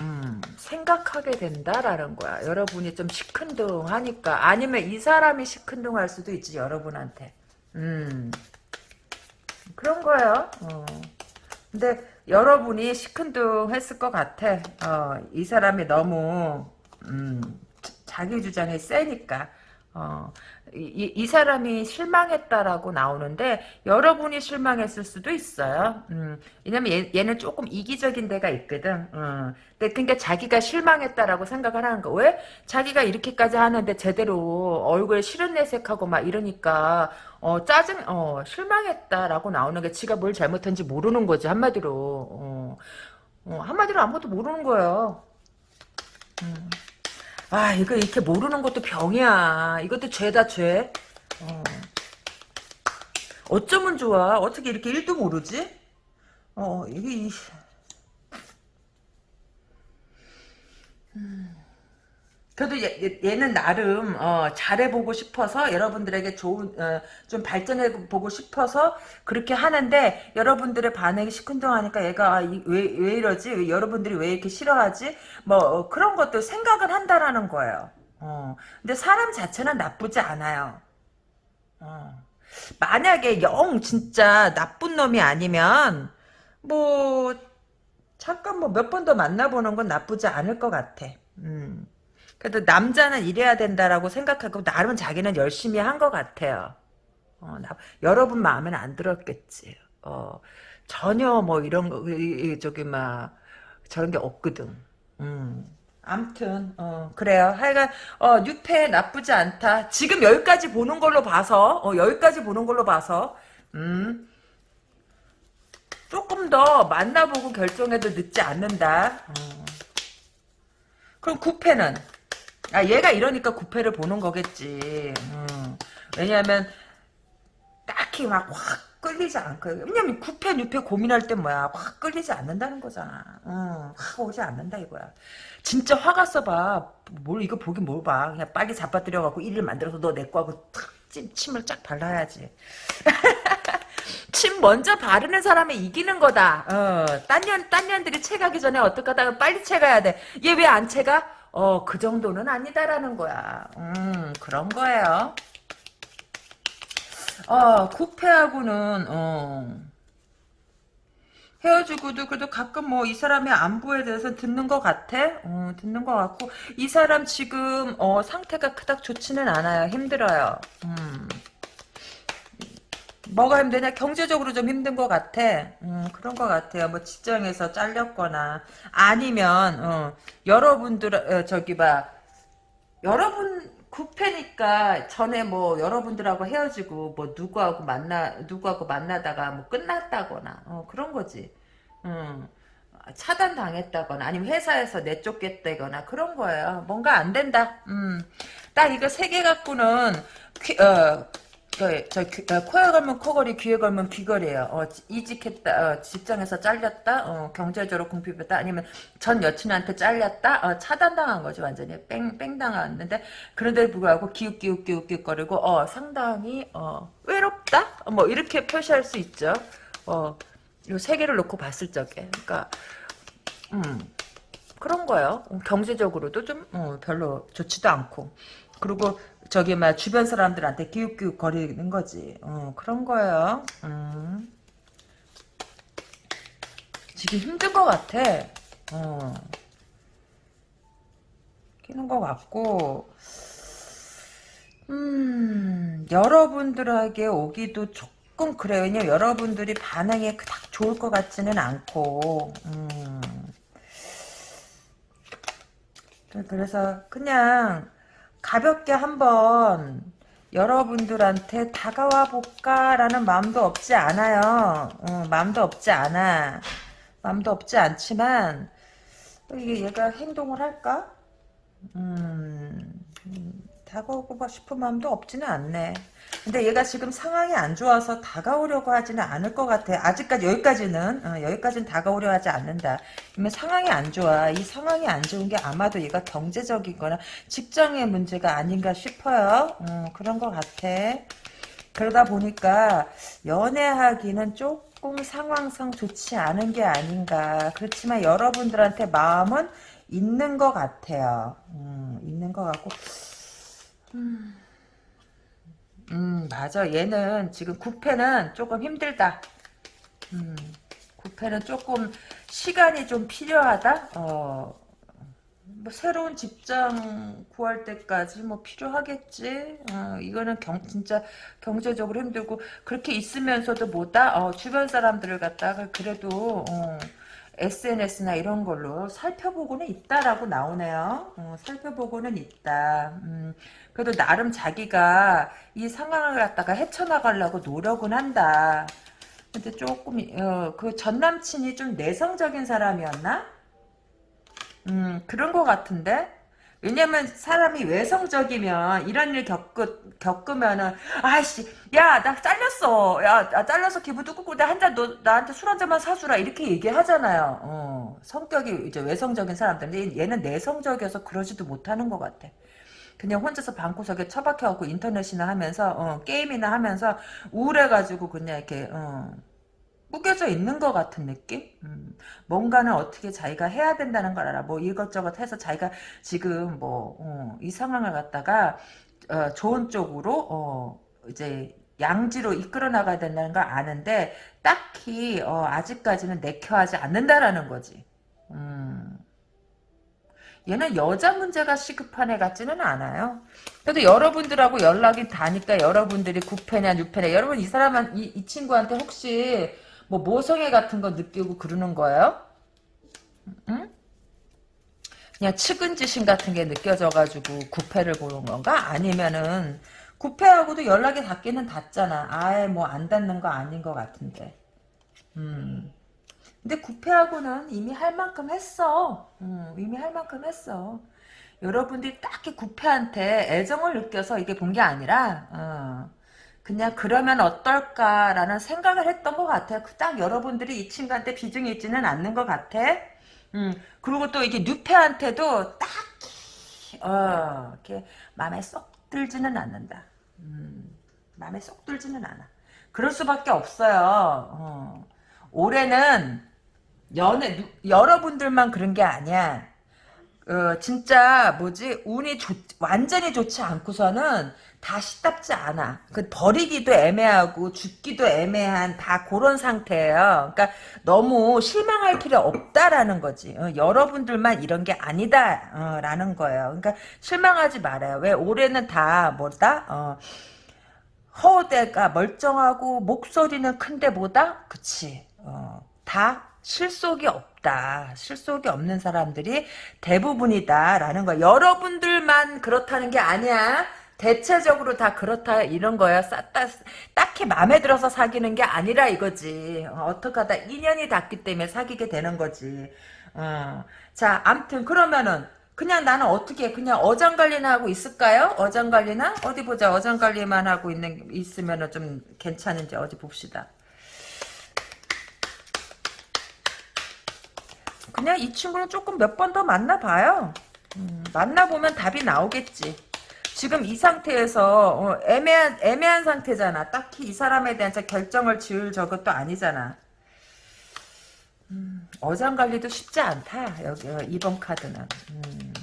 음, 생각하게 된다라는 거야. 여러분이 좀 시큰둥하니까. 아니면 이 사람이 시큰둥할 수도 있지, 여러분한테. 음, 그런 거예요. 어. 근데 여러분이 시큰둥했을 것 같아. 어, 이 사람이 너무, 음, 자기 주장이 세니까. 어, 이, 이 사람이 실망했다라고 나오는데 여러분이 실망했을 수도 있어요. 음, 왜냐면 얘, 얘는 조금 이기적인 데가 있거든. 음, 근데 그러니까 자기가 실망했다라고 생각을 하는 거. 왜? 자기가 이렇게까지 하는데 제대로 얼굴에 실은 내색하고 막 이러니까 어, 짜증, 어, 실망했다라고 나오는 게 지가 뭘 잘못한지 모르는 거지 한마디로. 어, 어, 한마디로 아무것도 모르는 거예요. 음. 아 이거 이렇게 모르는 것도 병이야. 이것도 죄다 죄. 어. 어쩌면 좋아. 어떻게 이렇게 일도 모르지? 어 이게 음. 그래도 얘, 얘는 나름 어, 잘해보고 싶어서 여러분들에게 좋은 어, 좀 발전해보고 싶어서 그렇게 하는데 여러분들의 반응이 시큰둥하니까 얘가 아, 왜, 왜 이러지? 왜, 여러분들이 왜 이렇게 싫어하지? 뭐 어, 그런 것도 생각을 한다라는 거예요. 어, 근데 사람 자체는 나쁘지 않아요. 어. 만약에 영 진짜 나쁜 놈이 아니면 뭐 잠깐 뭐 몇 번 더 만나보는 건 나쁘지 않을 것 같아. 음. 그래도 남자는 이래야 된다라고 생각하고 나름은 자기는 열심히 한 것 같아요. 어, 나, 여러분 마음에는 안 들었겠지. 어, 전혀 뭐 이런 거 저기 막 저런 게 없거든. 음. 암튼 어, 그래요. 하여간 어, 뉴페 나쁘지 않다. 지금 여기까지 보는 걸로 봐서 어, 여기까지 보는 걸로 봐서 음. 조금 더 만나보고 결정해도 늦지 않는다. 어. 그럼 구패는 아 얘가 이러니까 구패를 보는 거겠지. 음. 왜냐하면 딱히 막 확 끌리지 않거든. 왜냐면 구패, 뉴패 고민할 때 뭐야. 확 끌리지 않는다는 거잖아. 음, 확 오지 않는다 이거야. 진짜 화가 써봐. 뭘 이거 보긴 뭘 봐. 그냥 빨리 잡아들여 갖고 일을 만들어서 너 내 거 하고 탁 침, 침을 쫙 발라야지. 침 먼저 바르는 사람이 이기는 거다. 어, 딴 년, 딴 년들이 채가기 전에 어떡하다가 빨리 채가야 돼. 얘 왜 안 채가? 어, 그 정도는 아니다라는 거야. 음, 그런 거예요. 어, 구패하고는, 어, 헤어지고도 그래도 가끔 뭐 이 사람의 안부에 대해서 듣는 것 같아. 어, 듣는 것 같고 이 사람 지금 어, 상태가 그닥 좋지는 않아요. 힘들어요. 음. 뭐가 힘드냐? 경제적으로 좀 힘든 것 같아. 음, 그런 것 같아요. 뭐 직장에서 잘렸거나 아니면 어, 여러분들 어, 저기 봐 여러분 구패니까 전에 뭐 여러분들하고 헤어지고 뭐 누구하고 만나 누구하고 만나다가 뭐 끝났다거나 어, 그런 거지. 음. 차단 당했다거나 아니면 회사에서 내쫓겠다거나 그런 거예요. 뭔가 안 된다. 음. 딱 이거 세 개 갖고는 귀, 어, 저, 저 귀, 어, 코에 걸면 코걸이, 귀에 걸면 귀걸이에요. 어, 이직했다, 어, 직장에서 잘렸다, 어, 경제적으로 궁핍했다, 아니면 전 여친한테 잘렸다, 어, 차단당한 거죠, 완전히. 뺑, 뺑 당했는데, 그런데 불구하고 기웃기웃기웃기웃거리고, 어, 상당히, 어, 외롭다? 어, 뭐, 이렇게 표시할 수 있죠. 어, 요세 개를 놓고 봤을 적에. 그러니까, 음, 그런 거예요. 어, 경제적으로도 좀, 어, 별로 좋지도 않고. 그리고 저기 막 주변 사람들한테 기웃기웃 거리는 거지. 어, 그런 거예요. 음. 지금 힘든 것 같아. 어. 끼는 것 같고, 음, 여러분들에게 오기도 조금 그래요. 왜냐면 여러분들이 반응이 그닥 좋을 것 같지는 않고, 음. 그래서 그냥 가볍게 한번 여러분들한테 다가와 볼까라는 마음도 없지 않아요. 어, 마음도 없지 않아. 마음도 없지 않지만 이게 얘가 행동을 할까? 음, 음, 다가오고 싶은 마음도 없지는 않네. 근데 얘가 지금 상황이 안 좋아서 다가오려고 하지는 않을 것 같아. 아직까지 여기까지는 어, 여기까지는 다가오려 하지 않는다. 그러면 상황이 안 좋아. 이 상황이 안 좋은 게 아마도 얘가 경제적이거나 직장의 문제가 아닌가 싶어요. 어, 그런 것 같아. 그러다 보니까 연애하기는 조금 상황상 좋지 않은 게 아닌가. 그렇지만 여러분들한테 마음은 있는 것 같아요. 음, 있는 것 같고. 음. 음, 맞아. 얘는 지금 구패는 조금 힘들다. 음, 구패는 조금 시간이 좀 필요하다. 어, 뭐 새로운 직장 구할 때까지 뭐 필요하겠지. 어, 이거는 경, 진짜 경제적으로 힘들고 그렇게 있으면서도 뭐다. 어, 주변 사람들을 갖다가 그래도 어, SNS나 이런 걸로 살펴보고는 있다라고 나오네요. 어, 살펴보고는 있다. 음, 그래도 나름 자기가 이 상황을 갖다가 헤쳐나가려고 노력은 한다. 근데 조금 어, 그 전남친이 좀 내성적인 사람이었나? 음 그런 것 같은데 왜냐면 사람이 외성적이면 이런 일 겪으, 겪으면은 아이씨 야 나 잘렸어. 야 나 잘려서 기분 뚜꾸고 한잔 너 나한테 술 한 잔만 사주라. 이렇게 얘기하잖아요. 어, 성격이 이제 외성적인 사람들. 얘는 내성적이어서 그러지도 못하는 것 같아. 그냥 혼자서 방구석에 처박혀갖고 인터넷이나 하면서 어, 게임이나 하면서 우울해가지고 그냥 이렇게 어, 꾸겨져 있는 것 같은 느낌? 음, 뭔가는 어떻게 자기가 해야 된다는 걸 알아. 뭐 이것저것 해서 자기가 지금 뭐, 어, 이 상황을 갖다가, 어, 좋은 쪽으로, 어, 이제, 양지로 이끌어 나가야 된다는 걸 아는데, 딱히, 어, 아직까지는 내켜하지 않는다라는 거지. 음. 얘는 여자 문제가 시급한 애 같지는 않아요. 그래도 여러분들하고 연락이 닿으니까 여러분들이 9패냐 6패냐 여러분 이 사람한 이, 이 친구한테 혹시 뭐 모성애 같은 거 느끼고 그러는 거예요? 응? 그냥 측은지심 같은 게 느껴져가지고 9패를 보는 건가? 아니면은 9패하고도 연락이 닿기는 닿잖아. 아예 뭐 안 닿는 거 아닌 것 같은데. 음. 근데 구패하고는 이미 할 만큼 했어. 음, 이미 할 만큼 했어. 여러분들이 딱히 구패한테 애정을 느껴서 이게 본 게 아니라 어, 그냥 그러면 어떨까라는 생각을 했던 것 같아요. 그딱 여러분들이 이 친구한테 비중이 있지는 않는 것 같아. 음, 그리고 또 이게 뉴패한테도 딱히 어, 이렇게 마음에 쏙 들지는 않는다. 음, 마음에 쏙 들지는 않아. 그럴 수밖에 없어요. 어. 올해는 연애 여러분들만 그런 게 아니야. 어, 진짜 뭐지 운이 좋, 완전히 좋지 않고서는 다 시답지 않아. 그 버리기도 애매하고 죽기도 애매한 다 그런 상태예요. 그러니까 너무 실망할 필요 없다라는 거지. 어, 여러분들만 이런 게 아니다라는 어, 거예요. 그러니까 실망하지 말아요. 왜 올해는 다 뭐다? 어, 허대가 멀쩡하고 목소리는 큰데 보다 그치. 어, 다 실속이 없다. 실속이 없는 사람들이 대부분이다라는 거야. 여러분들만 그렇다는 게 아니야. 대체적으로 다 그렇다 이런 거야. 싹다 딱히 마음에 들어서 사귀는 게 아니라 이거지. 어, 떻게 하다 인연이 닿기 때문에 사귀게 되는 거지. 어. 자, 암튼 그러면은 그냥 나는 어떻게 그냥 어장관리나 하고 있을까요? 어장관리나 어디 보자. 어장관리만 하고 있는 있으면은 좀 괜찮은지 어디 봅시다. 그냥 이 친구는 조금 몇 번 더 만나봐요. 음, 만나보면 답이 나오겠지. 지금 이 상태에서 어, 애매한 애매한 상태잖아. 딱히 이 사람에 대한 결정을 지을 저것도 아니잖아. 음, 어장 관리도 쉽지 않다. 여기 어, 이번 카드는 음.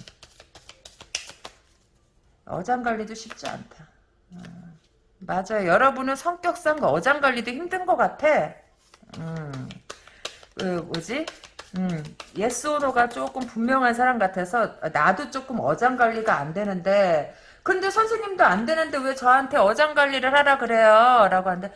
어장 관리도 쉽지 않다. 음, 맞아요. 여러분은 성격상 어장 관리도 힘든 것 같아. 음, 그 뭐지? 음, yes or no가 조금 분명한 사람 같아서 나도 조금 어장 관리가 안 되는데 근데 선생님도 안 되는데 왜 저한테 어장 관리를 하라 그래요? 라고 하는데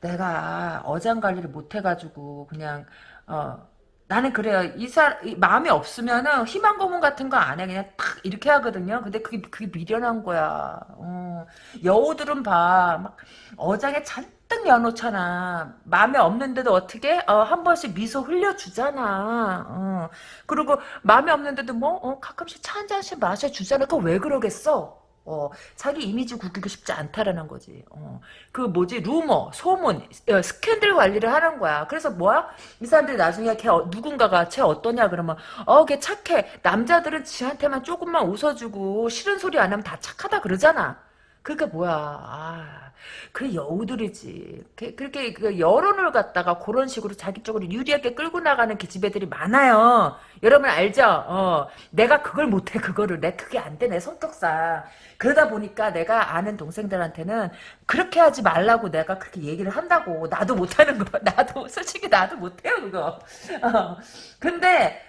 내가 어장 관리를 못 해가지고 그냥 어 나는 그래요. 이사 마음이 없으면은 희망 고문 같은 거 안 해. 그냥 탁 이렇게 하거든요. 근데 그게 그게 미련한 거야. 어. 여우들은 봐. 막 어장에 잔뜩 여놓잖아. 마음에 없는데도 어떻게 어, 한 번씩 미소 흘려주잖아. 어. 그리고 마음에 없는데도 뭐 어, 가끔씩 차 한 잔씩 마셔주잖아. 그거 왜 그러겠어? 어, 자기 이미지 구기고 싶지 않다라는 거지. 어, 그 뭐지 루머, 소문, 어, 스캔들 관리를 하는 거야. 그래서 뭐야? 이 사람들이 나중에 걔 어, 누군가가 쟤 어떠냐 그러면 어, 걔 착해. 남자들은 지한테만 조금만 웃어주고 싫은 소리 안 하면 다 착하다 그러잖아. 그러니까 뭐야? 아. 그 여우들이지. 그렇게 그 여론을 갖다가 그런 식으로 자기 쪽으로 유리하게 끌고 나가는 기집애들이 많아요. 여러분 알죠? 어, 내가 그걸 못해 그거를 내 그게 안 돼 내 성격상. 그러다 보니까 내가 아는 동생들한테는 그렇게 하지 말라고 내가 그렇게 얘기를 한다고. 나도 못하는 거. 나도 솔직히 나도 못해요 그거. 어. 근데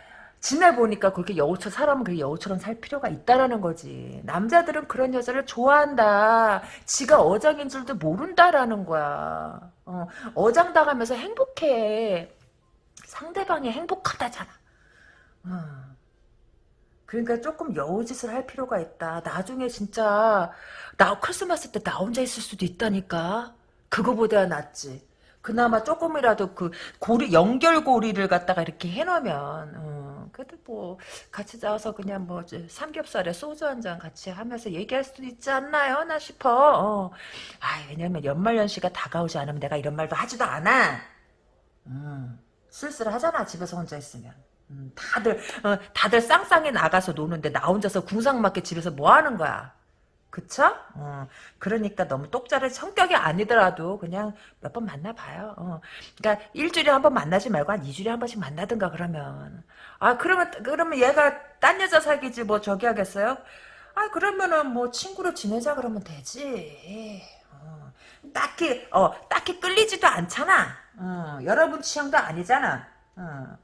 지내보니까 그렇게 여우처럼 사람은 그렇게 여우처럼 살 필요가 있다라는 거지. 남자들은 그런 여자를 좋아한다. 지가 어장인 줄도 모른다라는 거야. 어, 어장 당하면서 행복해. 상대방이 행복하다잖아. 어. 그러니까 조금 여우짓을 할 필요가 있다. 나중에 진짜 나 크리스마스 때 나 혼자 있을 수도 있다니까. 그거보다 낫지. 그나마 조금이라도 그 고리 연결고리를 갖다가 이렇게 해놓으면 어, 그래도 뭐 같이 나와서 그냥 뭐 삼겹살에 소주 한 잔 같이 하면서 얘기할 수도 있지 않나요? 나 싶어. 어. 아 왜냐면 연말연시가 다가오지 않으면 내가 이런 말도 하지도 않아. 음, 쓸쓸하잖아 집에서 혼자 있으면. 음, 다들 어, 다들 쌍쌍이 나가서 노는데 나 혼자서 궁상맞게 집에서 뭐 하는 거야? 그쵸? 어, 그러니까 너무 똑자를 성격이 아니더라도 그냥 몇 번 만나봐요. 어. 그러니까 일주일에 한 번 만나지 말고 한 2주일에 한 번씩 만나든가 그러면. 아, 그러면, 그러면 얘가 딴 여자 사귀지 뭐 저기 하겠어요? 아, 그러면은 뭐 친구로 지내자 그러면 되지. 어. 딱히, 어, 딱히 끌리지도 않잖아. 어, 여러분 취향도 아니잖아. 어.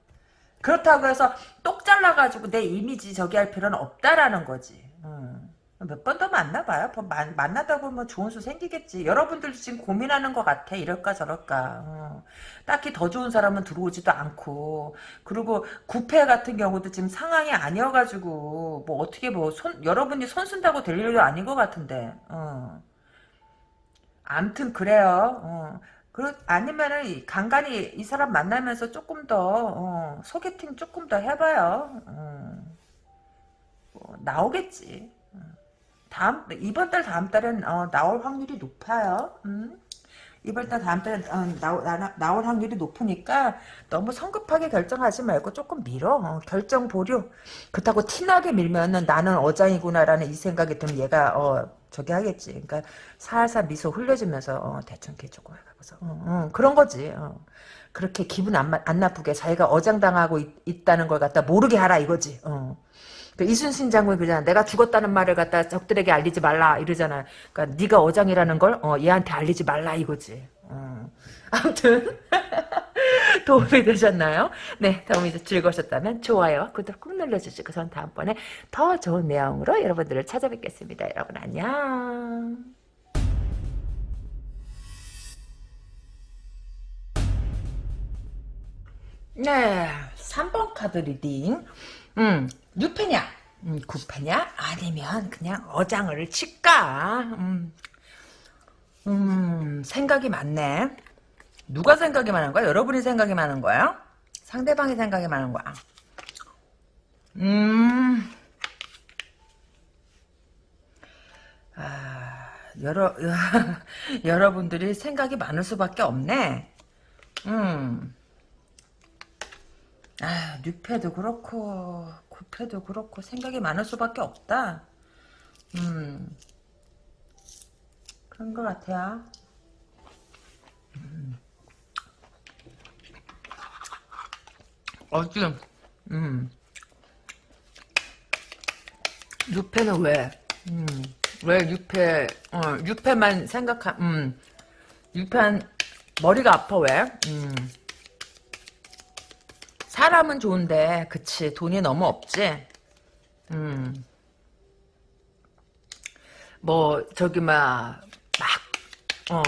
그렇다고 해서 똑 잘라가지고 내 이미지 저기 할 필요는 없다라는 거지. 어. 몇 번 더 만나봐요. 뭐 만, 만나다 보면 좋은 수 생기겠지. 여러분들도 지금 고민하는 것 같아. 이럴까 저럴까. 어. 딱히 더 좋은 사람은 들어오지도 않고. 그리고 구패 같은 경우도 지금 상황이 아니어가지고 뭐 어떻게 뭐 손, 여러분이 손 쓴다고 될 일도 아닌 것 같은데. 어. 암튼 그래요. 어. 그 아니면은 간간히 이 사람 만나면서 조금 더 어, 소개팅 조금 더 해봐요. 어. 뭐, 나오겠지. 다음 이번 달 다음 달은 어, 나올 확률이 높아요. 음? 이번 달 다음 달에 어, 나오, 나, 나 올 확률이 높으니까 너무 성급하게 결정하지 말고 조금 미뤄 어, 결정 보류. 그렇다고 티나게 밀면은 나는 어장이구나라는 이 생각이 들면 얘가 어, 저기 하겠지. 그러니까 살살 미소 흘려주면서 어, 대충 개 조금 해보서. 어, 어, 그런 거지. 어. 그렇게 기분 안, 안 나쁘게 자기가 어장당하고 있, 다는걸 갖다 모르게 하라 이거지 어. 그 이순신 장군이 그러잖아. 내가 죽었다는 말을 갖다 적들에게 알리지 말라 이러잖아. 그러니까 네가 어장이라는 걸 어, 얘한테 알리지 말라 이거지. 어. 아무튼 도움이 되셨나요? 네, 도움이 즐거우셨다면 좋아요, 구독 꾹 눌러주시고 전 다음번에 더 좋은 내용으로 여러분들을 찾아뵙겠습니다. 여러분 안녕. 네, 3번 카드 reading. 음, 뉴페냐? 음, 구페냐? 아니면 그냥 어장을 칠까? 음, 음, 생각이 많네. 누가 생각이 많은 거야? 여러분이 생각이 많은 거야? 상대방이 생각이 많은 거야? 음, 아, 여러, 여러분들이 생각이 많을 수밖에 없네. 음. 아, 뉴패도 그렇고, 구패도 그렇고, 생각이 많을 수밖에 없다. 음, 그런 것 같아요. 음. 어찌, 음, 뉴패는 왜, 음, 왜 뉴패, 어, 뉴패만 생각하, 음, 뉴패한, 머리가 아파, 왜? 음. 사람은 좋은데 그치 돈이 너무 없지? 음. 뭐 저기 막 막 어,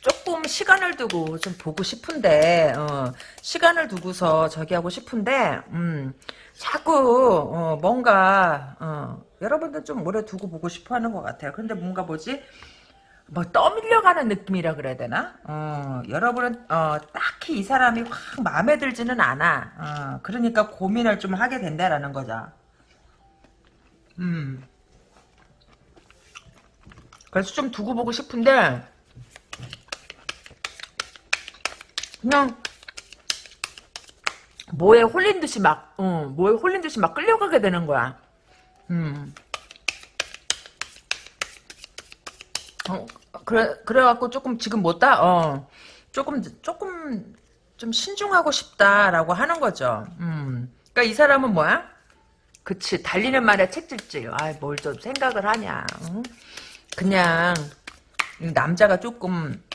조금 시간을 두고 좀 보고 싶은데 어, 시간을 두고서 저기 하고 싶은데 음, 자꾸 어, 뭔가 어, 여러분들 좀 오래 두고 보고 싶어 하는 것 같아요. 근데 뭔가 뭐지 뭐 떠밀려가는 느낌이라 그래야 되나? 어, 여러분은 어, 딱히 이 사람이 확 마음에 들지는 않아. 어, 그러니까 고민을 좀 하게 된다라는 거죠. 음. 그래서 좀 두고 보고 싶은데 그냥 뭐에 홀린 듯이 막, 어, 뭐에 홀린 듯이 막 끌려가게 되는 거야. 음. 어, 그래, 그래갖고 조금 지금 못다, 어, 조금, 조금 좀 신중하고 싶다라고 하는 거죠. 음. 그니까 이 사람은 뭐야? 그치, 달리는 말에 책질질. 아, 뭘 좀 생각을 하냐. 응? 그냥, 남자가 조금, 좀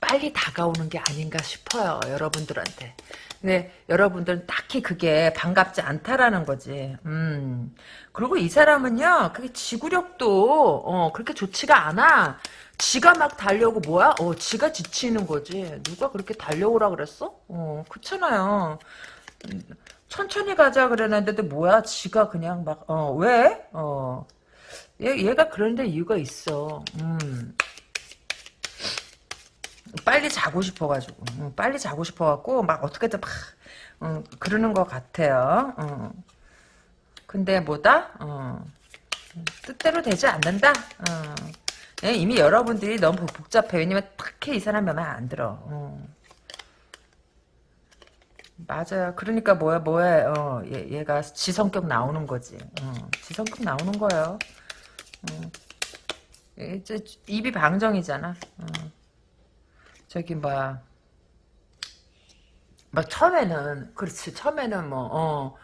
빨리 다가오는 게 아닌가 싶어요, 여러분들한테. 근데 여러분들은 딱히 그게 반갑지 않다라는 거지. 음. 그리고 이 사람은요, 그게 지구력도, 어, 그렇게 좋지가 않아. 지가 막 달려고 뭐야? 어, 지가 지치는 거지. 누가 그렇게 달려오라 그랬어? 어, 그렇잖아요. 천천히 가자 그랬는데 뭐야? 지가 그냥 막, 어, 왜? 어. 얘, 얘가 그런데 이유가 있어. 음. 빨리 자고 싶어가지고 응, 빨리 자고 싶어갖고 막 어떻게든 막 응, 그러는 것 같아요. 응. 근데 뭐다? 어, 뜻대로 되지 않는다. 어. 예, 이미 여러분들이 너무 복잡해. 왜냐면 딱히 이 사람 맘에 안 들어. 어. 맞아요. 그러니까 뭐야 뭐야 어, 얘, 얘가 지성격 나오는 거지. 어, 지성격 나오는 거예요. 입이 방정이잖아. 어. 저기 뭐야 막 처음에는 그렇지 처음에는 뭐 어,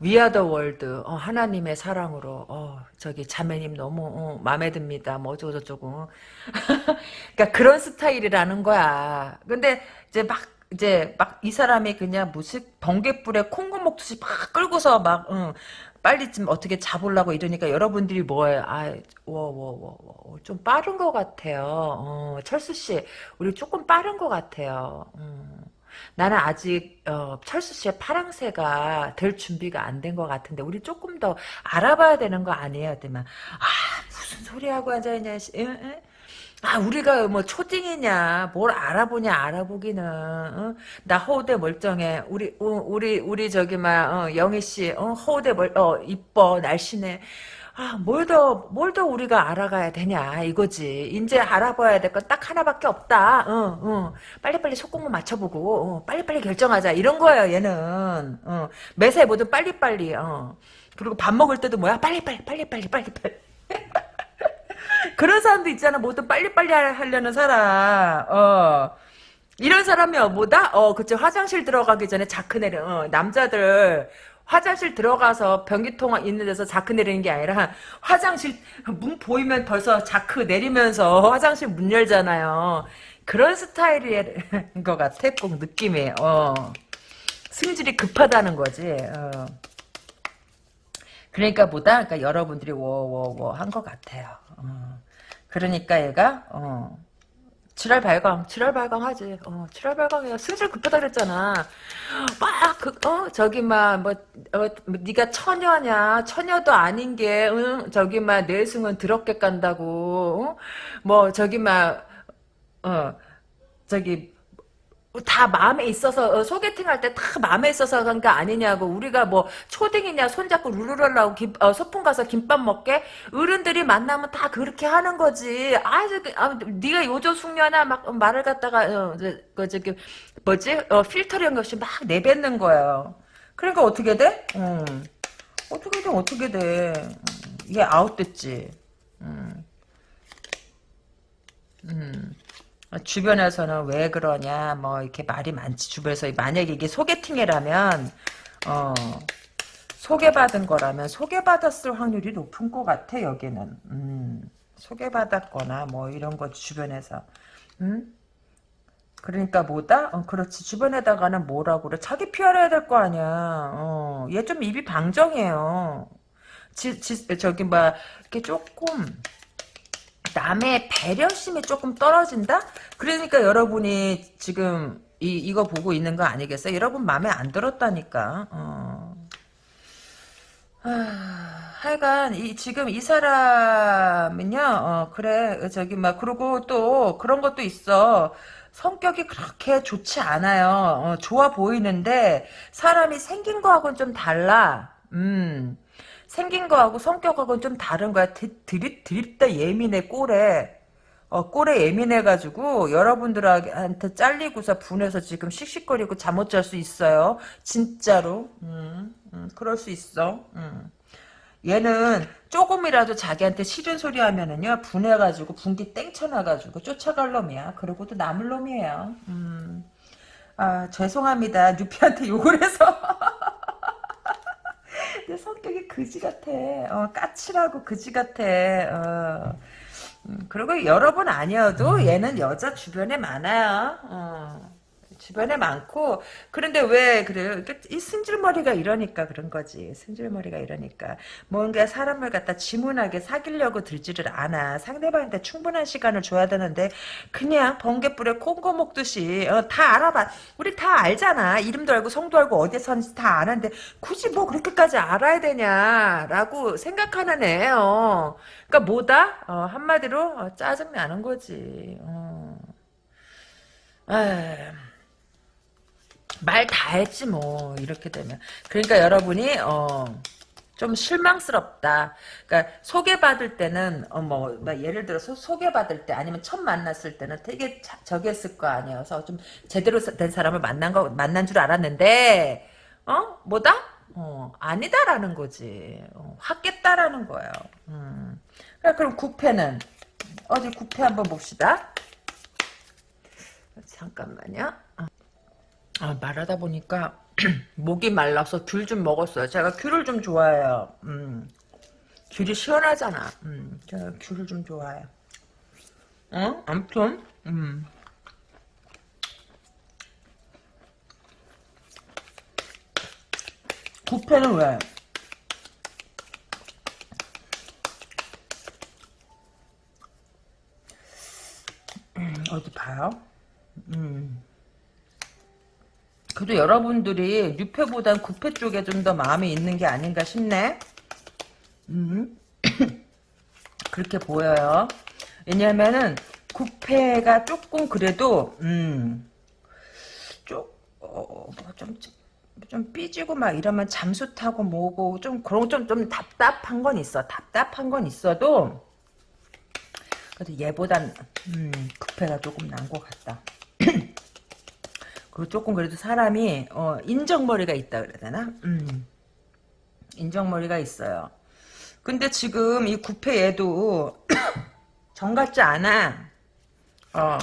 위아더 월드 어, 하나님의 사랑으로 어, 저기 자매님 너무 어, 마음에 듭니다 뭐 어쩌고 저쩌고 그러니까 그런 스타일이라는 거야 근데 이제 막 이제 막 이 사람이 그냥 무슨 번개불에 콩고 먹듯이 막 끌고서 막 응, 빨리 좀 어떻게 잡으려고 이러니까 여러분들이 뭐예요? 아, 워워워 좀 빠른 것 같아요. 어, 철수 씨, 우리 조금 빠른 것 같아요. 음. 나는 아직 어, 철수 씨의 파랑새가 될 준비가 안 된 것 같은데 우리 조금 더 알아봐야 되는 거 아니에요? 아 무슨 소리 하고 앉아있냐? 아 우리가 뭐 초딩이냐 뭘 알아보냐 알아보기는 어? 나 허우대 멀쩡해. 우리 어, 우리 우리 저기 막 어, 영희 씨 어, 허우대 멀어 이뻐 날씬해. 아 뭘 더 뭘 더 우리가 알아가야 되냐 이거지. 이제 알아봐야 될 건 딱 하나밖에 없다. 어, 어. 빨리빨리 속공무 맞춰보고 어, 빨리빨리 결정하자. 이런 거예요 얘는. 어. 매사에 뭐든 빨리빨리 어. 그리고 밥 먹을 때도 뭐야? 빨리빨리 빨리빨리 빨리빨리 그런 사람도 있잖아. 뭐든 빨리빨리 하려는 사람. 어. 이런 사람이 뭐다? 어, 그치. 화장실 들어가기 전에 자크 내려. 어, 남자들 화장실 들어가서 변기통 있는 데서 자크 내리는 게 아니라 화장실 문 보이면 벌써 자크 내리면서 화장실 문 열잖아요. 그런 스타일인 것 같아. 꼭 느낌이. 어. 승질이 급하다는 거지. 어. 그러니까 보다 그러니까 여러분들이 워워워 한 것 같아요. 어. 그러니까 얘가 어, 지랄 발광, 지랄 발광하지. 어, 지랄 발광이야. 승질 급하다 그랬잖아. 막, 그, 어, 저기, 막, 뭐, 어, 네가 처녀냐, 처녀도 아닌 게, 응, 저기, 막, 내숭은 더럽게 깐다고, 어? 뭐, 저기, 막, 어, 저기, 다 마음에 있어서 어, 소개팅 할 때 다 마음에 있어서 간거 아니냐고. 우리가 뭐 초딩이냐 손잡고 룰루랄라고 김, 어, 소풍 가서 김밥 먹게? 어른들이 만나면 다 그렇게 하는 거지. 아, 저, 아 네가 요조 숙녀나 막 말을 갖다가 어, 저, 그 저기 뭐지? 어, 필터링 없이 막 내뱉는 거예요. 그러니까 어떻게 돼? 음. 어떻게 돼? 어떻게 돼? 음, 얘 아웃됐지. 음. 음. 주변에서는 왜 그러냐 뭐 이렇게 말이 많지. 주변에서 만약에 이게 소개팅이라면 어 소개받은 거라면 소개받았을 확률이 높은 것 같아 여기는. 음, 소개받았거나 뭐 이런 거 주변에서. 음? 그러니까 뭐다? 어, 그렇지. 주변에다가는 뭐라고 그래? 자기 피하려야 될거 아니야. 어, 얘 좀 입이 방정해요. 지, 지, 저기 막 이렇게 조금 남의 배려심이 조금 떨어진다? 그러니까 여러분이 지금 이, 이거 보고 있는 거 아니겠어요? 여러분 마음에 안 들었다니까. 어. 아, 하여간 이 지금 이 사람은요. 어, 그래 저기 막 그러고 또 그런 것도 있어. 성격이 그렇게 좋지 않아요. 어, 좋아 보이는데 사람이 생긴 거하고는 좀 달라. 음. 생긴 거하고 성격하고는 좀 다른 거야. 드립, 드립다 예민해, 꼴에. 어, 꼴에 예민해가지고 여러분들한테 잘리고서 분해서 지금 씩씩거리고 잠 못 잘 수 있어요. 진짜로. 음, 음, 그럴 수 있어. 음. 얘는 조금이라도 자기한테 싫은 소리 하면은요 분해가지고 분기 땡쳐나가지고 쫓아갈 놈이야. 그러고도 남을 놈이에요. 음. 아 죄송합니다. 뉴피한테 욕을 해서. 내 성격이 그지 같아. 어, 까칠하고 그지 같아. 어. 음, 그리고 여러 분 아니어도 얘는 여자 주변에 많아요. 어. 주변에 많고 그런데 왜 그래요? 이 승질머리가 이러니까 그런 거지. 승질머리가 이러니까 뭔가 사람을 갖다 지문하게 사귀려고 들지를 않아. 상대방한테 충분한 시간을 줘야 되는데 그냥 번개불에 콩고 먹듯이 어, 다 알아봐. 우리 다 알잖아. 이름도 알고 성도 알고 어디에 서는지 다 아는데 굳이 뭐 그렇게까지 알아야 되냐라고 생각하는 애예요. 그러니까 뭐다? 어, 한마디로 어, 짜증 나는 거지. 어. 에이. 말 다 했지 뭐 이렇게 되면 그러니까 여러분이 어, 좀 실망스럽다. 그러니까 소개받을 때는 어 뭐 예를 들어서 소개받을 때 아니면 처음 만났을 때는 되게 자, 저기 했을 거 아니어서 좀 제대로 된 사람을 만난 거 만난 줄 알았는데 어 뭐다? 어 아니다라는 거지. 어, 확겠다라는 거예요. 음. 그래, 그럼 구패는 어디 구패 한번 봅시다. 잠깐만요. 아, 말하다 보니까 목이 말라서 귤 좀 먹었어요. 제가 귤을 좀 좋아해요. 음. 귤이 시원하잖아. 음. 제가 귤을 좀 좋아해요. 어? 아무튼 음. 부패는 왜? 음, 어디 봐요? 음. 그래도 여러분들이 6패보단 9패 쪽에 좀 더 마음이 있는 게 아닌가 싶네. 음. 그렇게 보여요. 왜냐면은 9패가 조금 그래도 음. 좀, 어, 뭐 좀, 좀 삐지고 막 이러면 잠수 타고 뭐고 좀 그런 좀, 좀 답답한 건 있어. 답답한 건 있어도 그래도 얘보단 음, 9패가 조금 난 것 같다. 그 조금 그래도 사람이 어, 인정머리가 있다 그래야 되나? 음. 인정머리가 있어요. 근데 지금 이 구패 얘도 정 같지 않아. 어,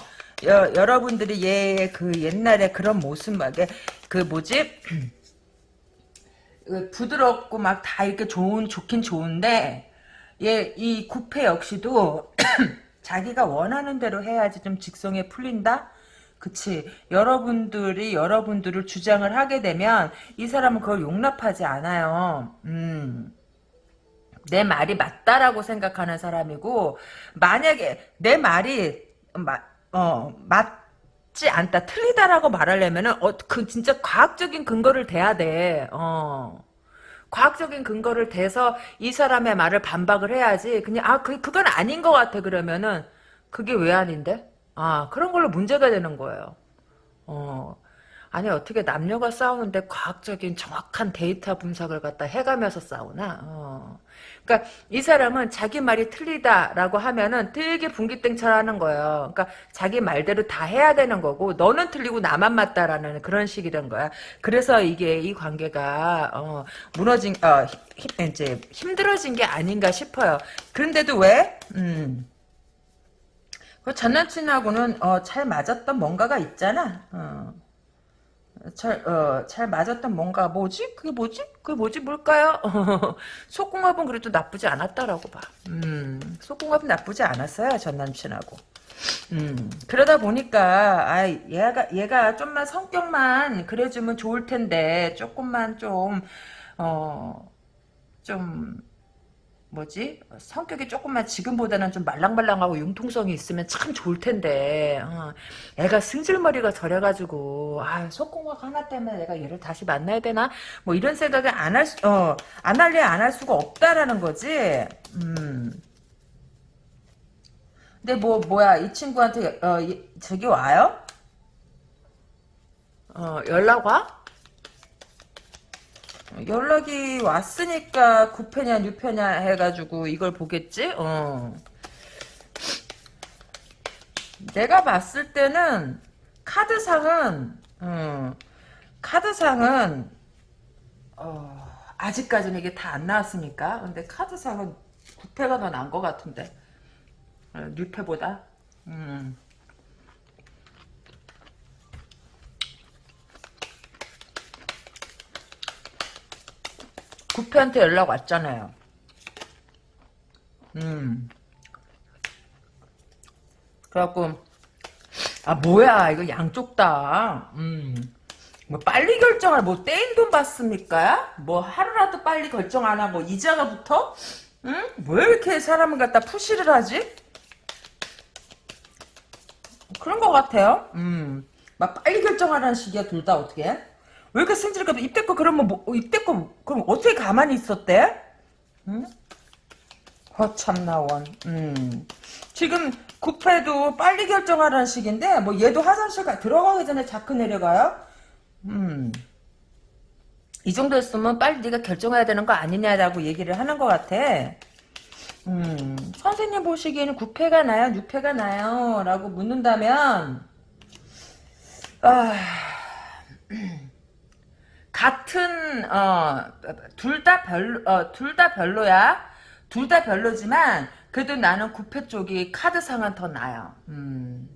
여, 여러분들이 얘그 옛날에 그런 모습 막에 그 뭐지? 그 부드럽고 막 다 이렇게 좋은 좋긴 좋은데 얘 이 구패 역시도 자기가 원하는 대로 해야지 좀 직성에 풀린다. 그치. 여러분들이 여러분들을 주장을 하게 되면 이 사람은 그걸 용납하지 않아요. 음. 내 말이 맞다라고 생각하는 사람이고 만약에 내 말이 마, 어, 맞지 않다, 틀리다라고 말하려면은, 어, 그, 진짜 과학적인 근거를 대야 돼, 어. 과학적인 근거를 대서 이 사람의 말을 반박을 해야지, 그냥, 아, 그, 그건 아닌 것 같아, 그러면은, 그게 왜 아닌데? 아, 그런 걸로 문제가 되는 거예요. 어. 아니 어떻게 남녀가 싸우는데 과학적인 정확한 데이터 분석을 갖다 해가면서 싸우나? 어. 그러니까 이 사람은 자기 말이 틀리다라고 하면은 되게 분기땡철하는 거예요. 그러니까 자기 말대로 다 해야 되는 거고 너는 틀리고 나만 맞다라는 그런 식이 된 거야. 그래서 이게 이 관계가 어, 무너진 어, 힘, 이제 힘들어진 게 아닌가 싶어요. 그런데도 왜? 음. 그 전 남친하고는 어, 잘 맞았던 뭔가가 있잖아. 어. 잘, 어, 잘 맞았던 뭔가, 뭐지? 그게 뭐지? 그게 뭐지? 뭘까요? 속궁합은 그래도 나쁘지 않았다라고 봐. 음, 속궁합은 나쁘지 않았어요, 전 남친하고. 음, 그러다 보니까, 아, 얘가, 얘가 좀만 성격만 그래주면 좋을 텐데, 조금만 좀, 어, 좀, 뭐지? 성격이 조금만 지금보다는 좀 말랑말랑하고 융통성이 있으면 참 좋을 텐데 어, 애가 승질머리가 저래가지고 아 속공학 하나 때문에 내가 얘를 다시 만나야 되나? 뭐 이런 생각을 안할 어, 안 할래 안 할 수가 없다라는 거지. 음. 근데 뭐 뭐야 이 친구한테 어, 이, 저기 와요? 어 연락 와? 연락이 왔으니까 9패냐 6패냐 해가지고 이걸 보겠지? 어. 내가 봤을 때는 카드상은 어, 카드상은 어, 아직까지는 이게 다 안 나왔으니까 근데 카드상은 9패가 더 나은 것 같은데 어, 6패보다 음. 구패한테 연락 왔잖아요. 음. 그래갖고, 아, 뭐야, 이거 양쪽 다. 음. 뭐, 빨리 결정할, 뭐, 떼인 돈 받습니까? 뭐, 하루라도 빨리 결정 안 하고, 이자가 붙어? 응? 왜 이렇게 사람을 갖다 푸시를 하지? 그런 것 같아요. 음. 막 빨리 결정하라는 식이야, 둘 다 어떻게? 왜 이렇게 승질까? 입대거 그러면 뭐 입대거 그럼 어떻게 가만히 있었대? 응? 허참나원. 음. 지금 국회도 빨리 결정하라는 식인데 뭐 얘도 화장실 가 들어가기 전에 자크 내려가요? 음. 이 정도 였으면 빨리 네가 결정해야 되는 거 아니냐라고 얘기를 하는 것 같아. 음, 선생님 보시기에는 9패가 나요? 6패가 나요? 라고 묻는다면, 아, 같은 어 둘 다 별로 어, 둘 다 별로야. 둘 다 별로지만 그래도 나는 구패 쪽이 카드상은 더 나요. 음.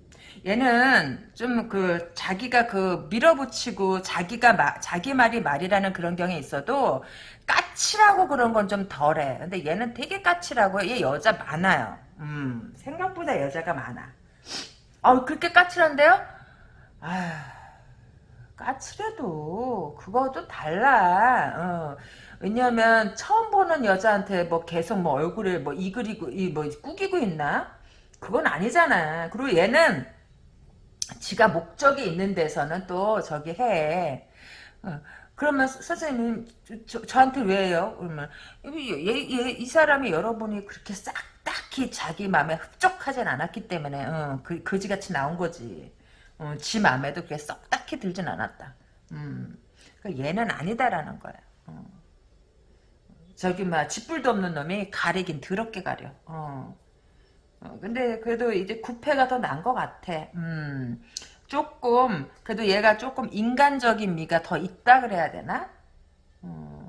얘는 좀 그 자기가 그 밀어붙이고 자기가 마, 자기 말이 말이라는 그런 경에 있어도 까칠하고 그런 건 좀 덜해. 근데 얘는 되게 까칠하고 얘 여자 많아요. 음, 생각보다 여자가 많아. 어 그렇게 까칠한데요? 아 까칠해도 그거도 달라. 어. 왜냐면 처음 보는 여자한테 뭐 계속 뭐 얼굴에 뭐 이그리고 이 뭐 꾸기고 있나? 그건 아니잖아. 그리고 얘는 지가 목적이 있는 데서는 또 저기 해. 어. 그러면 선생님 저, 저한테 왜요? 그러면 얘, 얘, 이 사람이 여러분이 그렇게 싹 딱히 자기 마음에 흡족하진 않았기 때문에 어, 그, 거지같이 나온 거지. 어, 지 맘에도 그게 썩 딱히 들진 않았다. 음, 그러니까 얘는 아니다라는 거야. 어. 저기 막 짓불도 없는 놈이 가리긴 더럽게 가려. 어. 어, 근데 그래도 이제 구패가 더 나은 것 같아. 음, 조금 그래도 얘가 조금 인간적인 미가 더 있다 그래야 되나? 음,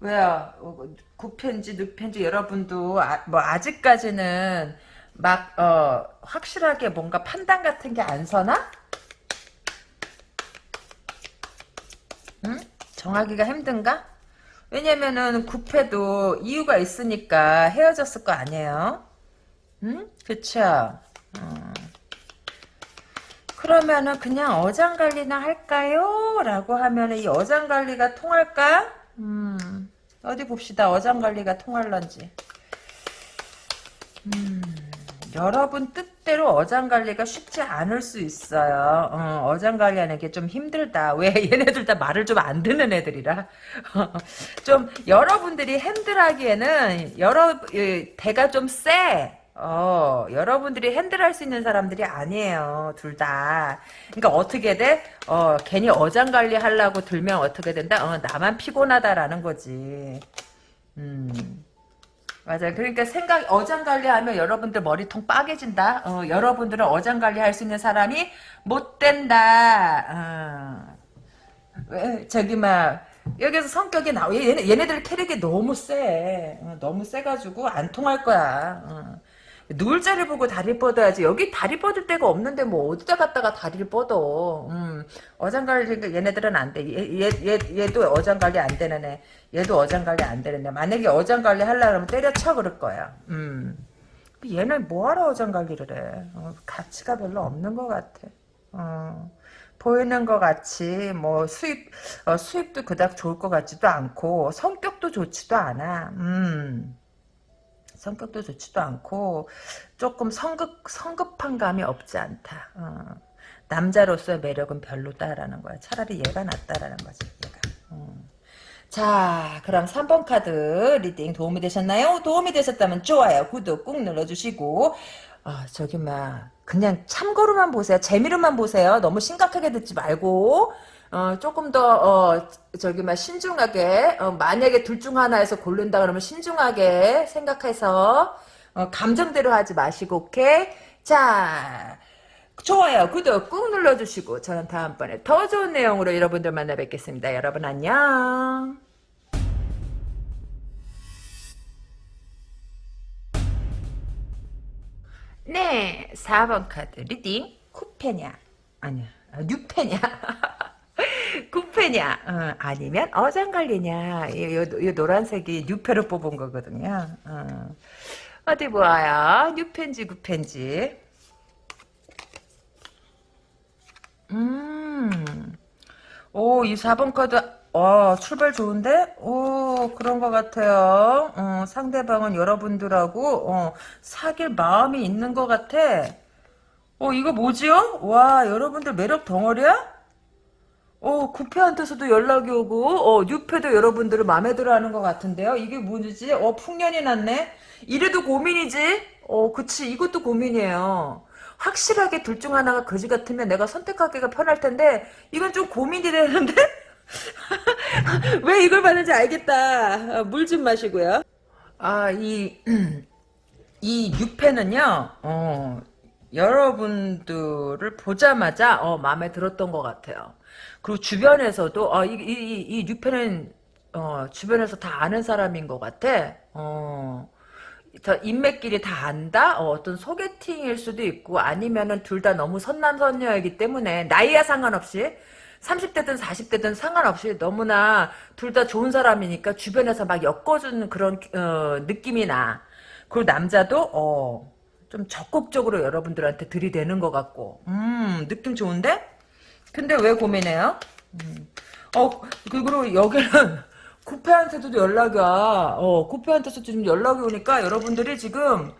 왜요? 구패인지 늑패인지 여러분도 아, 뭐 아직까지는 막, 어, 확실하게 뭔가 판단 같은 게 안 서나? 응? 정하기가 힘든가? 왜냐면은 구패도 이유가 있으니까 헤어졌을 거 아니에요? 응? 그쵸? 어. 그러면은 그냥 어장관리나 할까요? 라고 하면은 이 어장관리가 통할까? 음, 어디 봅시다. 어장관리가 통할런지. 음. 여러분 뜻대로 어장관리가 쉽지 않을 수 있어요. 어, 어장관리하는 게 좀 힘들다. 왜 얘네들 다 말을 좀 안 듣는 애들이라. 좀 여러분들이 핸들하기에는 여러 예, 대가 좀 세. 어, 여러분들이 핸들할 수 있는 사람들이 아니에요. 둘 다. 그러니까 어떻게 돼? 어, 괜히 어장관리 하려고 들면 어떻게 된다? 어, 나만 피곤하다라는 거지. 음. 맞아요. 그러니까 생각 어장 관리하면 여러분들 머리통 빠개진다. 어, 여러분들은 어장 관리할 수 있는 사람이 못 된다. 어. 왜 저기 막 여기서 성격이 나오 얘네 얘네들 캐릭이 너무 세. 어, 너무 세가지고 안 통할 거야. 어. 누울 자리 보고 다리 뻗어야지. 여기 다리 뻗을 데가 없는데 뭐 어디다 갔다가 다리를 뻗어. 음, 어장 관리 얘네들은 안 돼. 얘, 얘, 얘, 얘도 어장 관리 안 되는 애. 얘도 어장관리 안 되는 애. 만약에 어장관리 하려면 때려쳐 그럴 거야. 음. 얘는 뭐하러 어장관리를 해. 어, 가치가 별로 없는 것 같아. 어. 보이는 것 같이 뭐 수입 어, 수입도 그닥 좋을 것 같지도 않고 성격도 좋지도 않아. 음. 성격도 좋지도 않고 조금 성급 성급한 감이 없지 않다. 어. 남자로서의 매력은 별로다라는 거야. 차라리 얘가 낫다라는 거지. 얘가. 어. 자, 그럼 3번 카드 reading 도움이 되셨나요? 도움이 되셨다면 좋아요, 구독 꾹 눌러주시고 아, 저기 막 그냥 참고로만 보세요. 재미로만 보세요. 너무 심각하게 듣지 말고 어, 조금 더, 어, 저기, 막, 신중하게, 어, 만약에 둘 중 하나에서 고른다 그러면 신중하게 생각해서, 어, 감정대로 하지 마시고, 오케이? 자, 좋아요, 구독 꾹 눌러주시고, 저는 다음번에 더 좋은 내용으로 여러분들 만나 뵙겠습니다. 여러분 안녕. 네, 4번 카드 reading, 구페냐, 아니야, 아, 뉴페냐. 구페냐? 어, 아니면 어장관리냐? 이, 이, 이 노란색이 뉴페로 뽑은 거거든요. 어. 디 보아요? 뉴펜지 구펜지. 음오이 4번 카드 어, 출발 좋은데? 오, 그런 것 같아요. 어, 상대방은 여러분들하고, 어, 사귈 마음이 있는 것 같아. 어, 이거 뭐지요? 와, 여러분들 매력 덩어리야? 어, 구패한테서도 연락이 오고, 어, 뉴패도 여러분들을 마음에 들어 하는 것 같은데요? 이게 뭐지? 어, 풍년이 났네? 이래도 고민이지? 어, 그치. 이것도 고민이에요. 확실하게 둘 중 하나가 거지 같으면 내가 선택하기가 편할 텐데, 이건 좀 고민이 되는데? 왜 이걸 받는지 알겠다. 어, 물좀 마시고요. 아, 이, 이 6패는요, 어, 여러분들을 보자마자, 어, 마음에 들었던 것 같아요. 그리고 주변에서도 어, 이, 이, 이 뉴페는 어, 주변에서 다 아는 사람인 것 같아. 어, 인맥끼리 다 안다? 어, 떤 소개팅일 수도 있고 아니면은 둘 다 너무 선남선녀이기 때문에 나이와 상관없이 30대든 40대든 상관없이 너무나 둘 다 좋은 사람이니까 주변에서 막 엮어주는 그런 어, 느낌이 나. 그리고 남자도 어, 좀 적극적으로 여러분들한테 들이대는 것 같고 음 느낌 좋은데? 근데 왜 고민해요? 음. 어, 그리고 여기는 구패한테도 연락이 와. 어, 구패한테서 지금 연락이 오니까 여러분들이 지금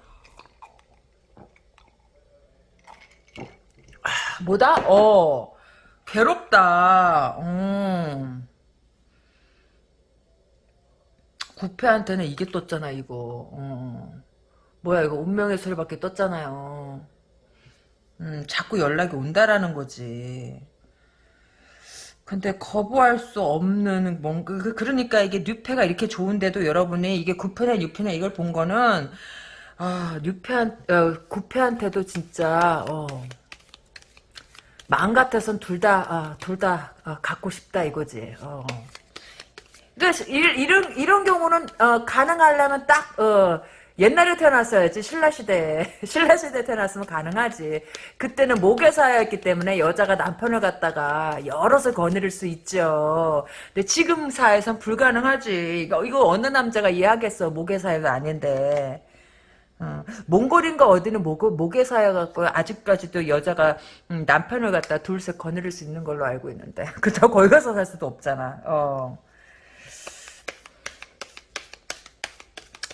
아, 뭐다? 어, 괴롭다. 음. 구패한테는 이게 떴잖아, 이거. 어. 뭐야, 이거 운명의 소리밖에 떴잖아요. 음, 자꾸 연락이 온다라는 거지. 근데 거부할 수 없는 뭔가 그, 그러니까 이게 뉴페가 이렇게 좋은데도 여러분이 이게 9패나 6패나 이걸 본 거는 아 뉴페한 어, 9패한테도 진짜 어, 마음 같아선 둘다 둘다 아, 어, 갖고 싶다 이거지. 어. 그러니까 이런 이런 경우는 어, 가능하려면 딱 어, 옛날에 태어났어야지 신라 시대에 신라 시대에 태어났으면 가능하지. 그때는 모계사였기 때문에 여자가 남편을 갖다가 여럿을 거느릴 수 있죠. 근데 지금 사회선 불가능하지. 이거, 이거 어느 남자가 이해하겠어. 모계사회가 아닌데 어, 몽골인가 어디는 모고 목에 사여갖고 아직까지도 여자가 음, 남편을 갖다 둘셋 거느릴 수 있는 걸로 알고 있는데 그렇다고 거기 가서 살 수도 없잖아 어.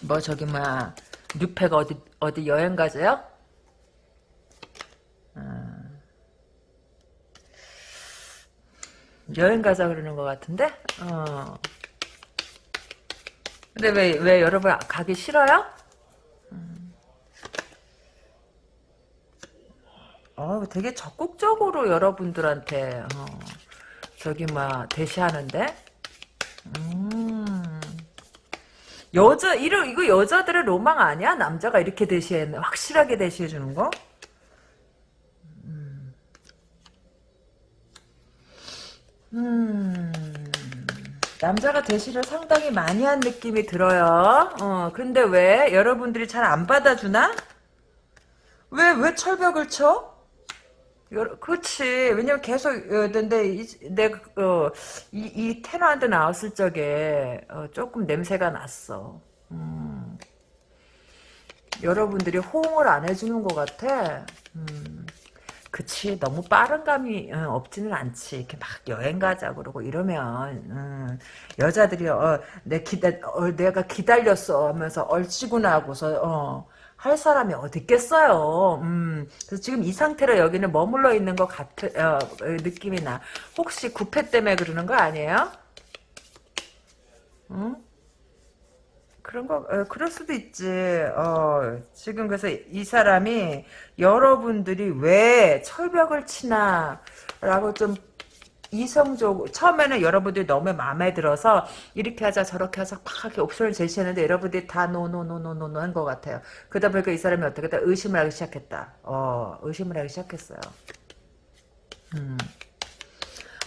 뭐 저기 뭐야 뉴페가 어디 어디 여행 가세요? 어. 여행 가자 그러는 것 같은데? 어. 근데 왜, 왜 여러분 가기 싫어요? 음. 어, 되게 적극적으로 여러분들한테, 어, 저기, 막, 대시하는데? 음. 여자, 이러, 이거 여자들의 로망 아니야? 남자가 이렇게 대시해, 확실하게 대시해 주는 거? 음, 남자가 대시를 상당히 많이 한 느낌이 들어요. 어, 근데 왜 여러분들이 잘 안 받아주나? 왜, 왜 철벽을 쳐? 그렇지. 왜냐면 계속, 어, 근데, 이, 내, 어, 이, 이 테너한테 나왔을 적에, 어, 조금 냄새가 났어. 음, 여러분들이 호응을 안 해주는 것 같아. 음. 그치 너무 빠른 감이 어, 없지는 않지 이렇게 막 여행 가자 그러고 이러면 음, 여자들이 어, 내 기다 어, 내가 기다렸어 하면서 얼씨구나 하고서 어, 할 사람이 어디 있겠어요. 음, 그래서 지금 이 상태로 여기는 머물러 있는 것 같은 어, 느낌이 나. 혹시 구페 때문에 그러는 거 아니에요? 응? 그런 거, 어, 그럴 수도 있지. 어, 지금 그래서 이 사람이 여러분들이 왜 철벽을 치나, 라고 좀 이성적, 처음에는 여러분들이 너무 마음에 들어서 이렇게 하자 저렇게 하자 막 이렇게 옵션을 제시했는데 여러분들이 다 노노노노노노 한 것 같아요. 그러다 보니까 이 사람이 어떻게 다 의심을 하기 시작했다. 어, 의심을 하기 시작했어요. 음.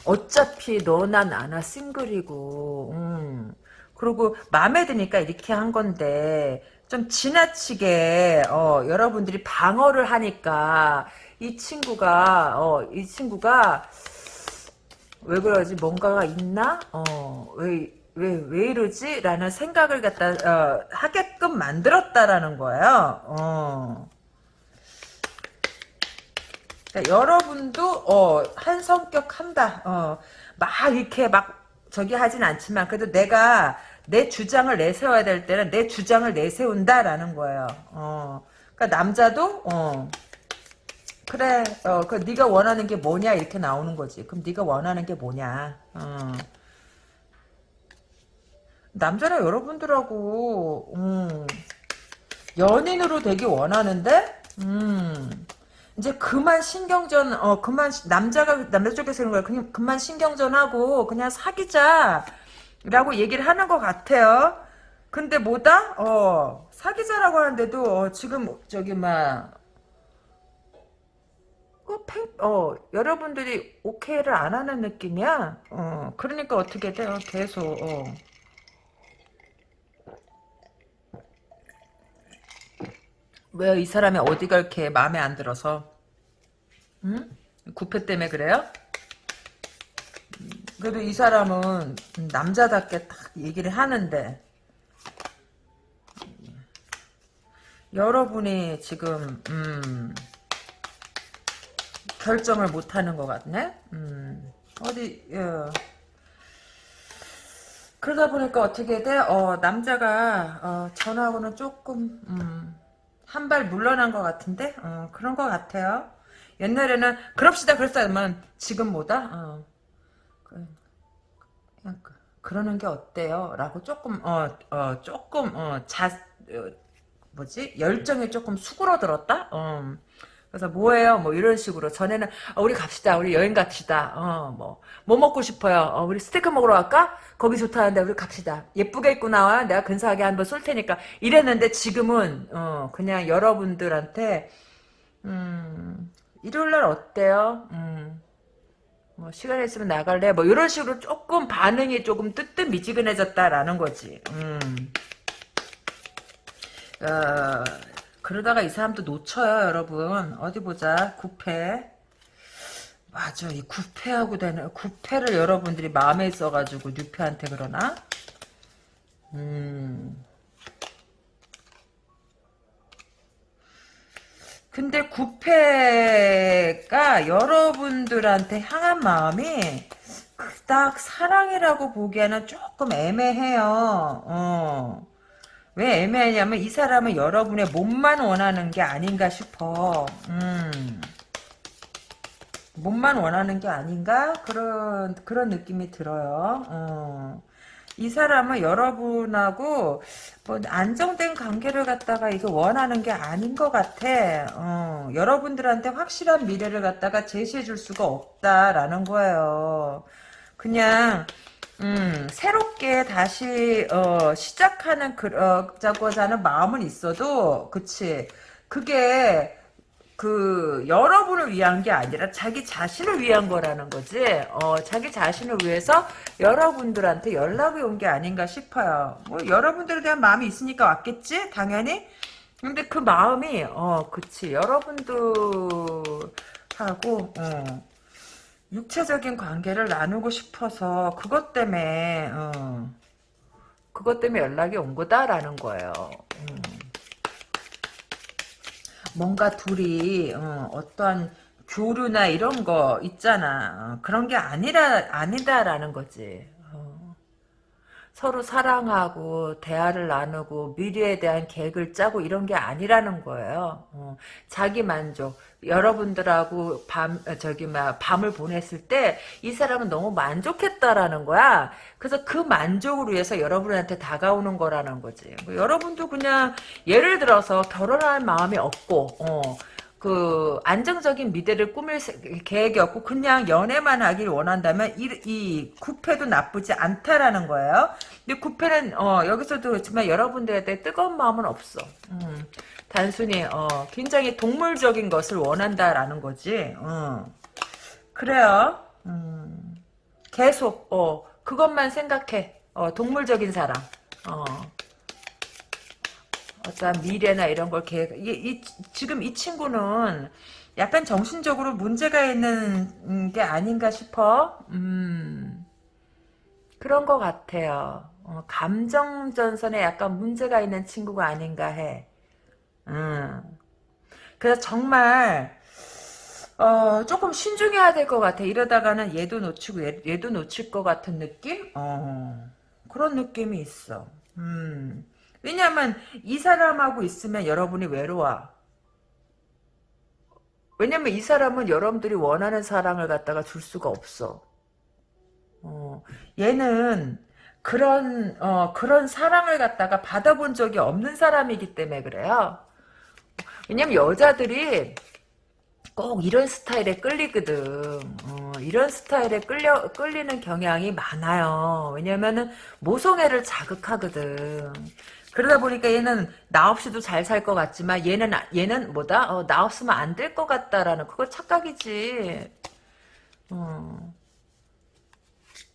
어차피 너나 나나 싱글이고, 음. 그리고 마음에 드니까 이렇게 한 건데 좀 지나치게 어, 여러분들이 방어를 하니까 이 친구가 어, 이 친구가 왜 그러지 뭔가가 있나 어 왜 왜, 왜 이러지? 라는 생각을 갖다, 어, 하게끔 만들었다라는 거예요. 어. 그러니까 여러분도, 어, 한 성격 한다. 어, 막, 이렇게 막, 저기 하진 않지만, 그래도 내가 내 주장을 내세워야 될 때는 내 주장을 내세운다라는 거예요. 어. 그러니까 남자도 어. 그래, 어, 그 네가 원하는 게 뭐냐 이렇게 나오는 거지. 그럼 네가 원하는 게 뭐냐. 어. 남자는 여러분들하고 음, 연인으로 되기 원하는데, 음, 이제 그만 신경전, 어, 그만 남자가 남자 쪽에서 그런 거야. 그냥 그만 신경전하고 그냥 사귀자. 라고 얘기를 하는 것 같아요. 근데 뭐다? 어, 사귀자라고 하는데도, 어, 지금, 저기, 막, 어, 팽, 어, 여러분들이 오케이를 안 하는 느낌이야? 어, 그러니까 어떻게 돼요? 계속, 어. 왜이 사람이 어디가 이렇게 마음에 안 들어서? 응? 구패 때문에 그래요? 그래도 이 사람은 남자답게 딱 얘기를 하는데 여러분이 지금 음, 결정을 못하는 것 같네. 음, 어디 어. 그러다 보니까 어떻게 돼? 어, 남자가 어, 전하고는 조금 음, 한 발 물러난 것 같은데 어, 그런 것 같아요. 옛날에는 그럽시다 그랬어야만 지금 뭐다? 어. 그냥 그, 그러는 게 어때요? 라고 조금 어, 어 조금 어, 자 어, 뭐지 열정이 조금 수그러들었다. 어. 그래서 뭐예요? 뭐 이런 식으로 전에는 어, 우리 갑시다. 우리 여행 갑시다. 어, 뭐, 뭐 먹고 싶어요? 어, 우리 스테이크 먹으러 갈까? 거기 좋다는데 우리 갑시다. 예쁘게 입고 나와. 내가 근사하게 한번 쏠 테니까. 이랬는데 지금은 어, 그냥 여러분들한테 음, 일요일 날 어때요? 음, 뭐 시간 있으면 나갈래? 뭐 이런 식으로 조금 반응이 조금 뜨뜻미지근해졌다라는 거지. 음. 어, 그러다가 이 사람도 놓쳐요, 여러분. 어디 보자. 구패. 맞아, 이 구패하고 되는 구패를 여러분들이 마음에 있어가지고 뉴패한테 그러나? 음. 근데 구패가 여러분들한테 향한 마음이 그닥 사랑이라고 보기에는 조금 애매해요. 어. 왜 애매하냐면 이 사람은 여러분의 몸만 원하는 게 아닌가 싶어. 음. 몸만 원하는 게 아닌가 그런 그런 느낌이 들어요. 어. 이 사람은 여러분하고 뭐 안정된 관계를 갖다가 이거 원하는 게 아닌 것 같아. 어, 여러분들한테 확실한 미래를 갖다가 제시해 줄 수가 없다라는 거예요. 그냥 음, 새롭게 다시 어, 시작하는 그러자고자 하는 마음은 있어도 그치 그게 그 여러분을 위한 게 아니라 자기 자신을 위한 거라는 거지. 어, 자기 자신을 위해서 여러분들한테 연락이 온 게 아닌가 싶어요. 뭐 여러분들에 대한 마음이 있으니까 왔겠지, 당연히. 근데 그 마음이 어, 그치 여러분들하고 어, 육체적인 관계를 나누고 싶어서 그것 때문에 어, 그것 때문에 연락이 온 거다라는 거예요. 음. 뭔가 둘이 어, 어떠한 교류나 이런 거 있잖아. 어, 그런 게 아니라 아니다라는 거지. 어. 서로 사랑하고 대화를 나누고 미래에 대한 계획을 짜고 이런 게 아니라는 거예요. 어. 자기 만족. 여러분들하고 밤 저기 막 밤을 보냈을 때 이 사람은 너무 만족했다라는 거야. 그래서 그 만족을 위해서 여러분한테 다가오는 거라는 거지. 뭐 여러분도 그냥 예를 들어서 결혼할 마음이 없고 어, 그 안정적인 미래를 꾸밀 계획이 없고 그냥 연애만 하길 원한다면 이, 이 구패도 나쁘지 않다라는 거예요. 근데 구패는 어, 여기서도 그렇지만 여러분들에 대해 뜨거운 마음은 없어. 음. 단순히 어, 굉장히 동물적인 것을 원한다라는 거지. 어. 그래요. 음. 계속 어, 그것만 생각해. 어, 동물적인 사람. 어. 어떠한 미래나 이런 걸 계획. 이, 이, 지금 이 친구는 약간 정신적으로 문제가 있는 게 아닌가 싶어. 음. 그런 것 같아요. 어, 감정 전선에 약간 문제가 있는 친구가 아닌가 해. 음. 그래서 정말 어, 조금 신중해야 될 것 같아. 이러다가는 얘도 놓치고 얘, 도 놓칠 것 같은 느낌? 어, 그런 느낌이 있어. 음. 왜냐면 이 사람하고 있으면 여러분이 외로워. 왜냐면 이 사람은 여러분들이 원하는 사랑을 갖다가 줄 수가 없어. 어, 얘는 그런 어, 그런 사랑을 갖다가 받아본 적이 없는 사람이기 때문에 그래요. 왜냐면 여자들이 꼭 이런 스타일에 끌리거든. 어, 이런 스타일에 끌려 끌리는 경향이 많아요. 왜냐면은 모성애를 자극하거든. 그러다 보니까 얘는 나 없이도 잘 살 것 같지만 얘는 얘는 뭐다? 어, 나 없으면 안 될 것 같다라는 그거 착각이지. 어.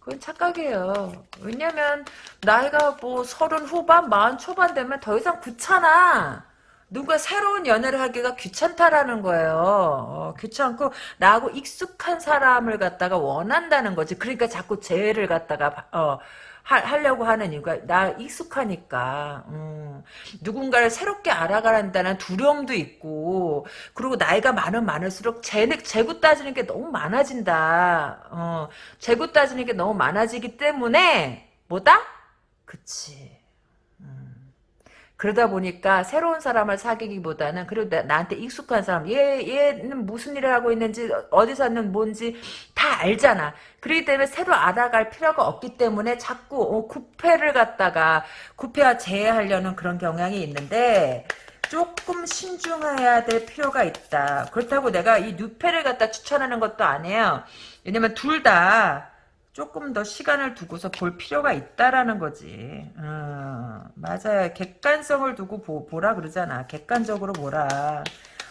그건 착각이에요. 왜냐면 나이가 뭐 서른 후반, 마흔 초반 되면 더 이상 귀찮아. 누가 새로운 연애를 하기가 귀찮다라는 거예요. 어, 귀찮고 나하고 익숙한 사람을 갖다가 원한다는 거지. 그러니까 자꾸 재회를 갖다가 어, 하, 려고 하는 이유가 나 익숙하니까 음. 누군가를 새롭게 알아가란다는 두려움도 있고 그리고 나이가 많으면 많을수록 재, 재구 따지는 게 너무 많아진다. 어, 재구 따지는 게 너무 많아지기 때문에 뭐다? 그치. 그러다 보니까 새로운 사람을 사귀기보다는 그래도 나, 한테 익숙한 사람 얘 얘는 무슨 일을 하고 있는지 어디 사는 뭔지 다 알잖아. 그렇기 때문에 새로 알아갈 필요가 없기 때문에 자꾸 어, 구패를 갖다가 구패와 제외하려는 그런 경향이 있는데 조금 신중해야 될 필요가 있다. 그렇다고 내가 이 뉴패를 갖다 추천하는 것도 아니에요. 왜냐면 둘다 조금 더 시간을 두고서 볼 필요가 있다라는 거지. 어, 맞아요. 객관성을 두고 보, 보라 그러잖아. 객관적으로 보라.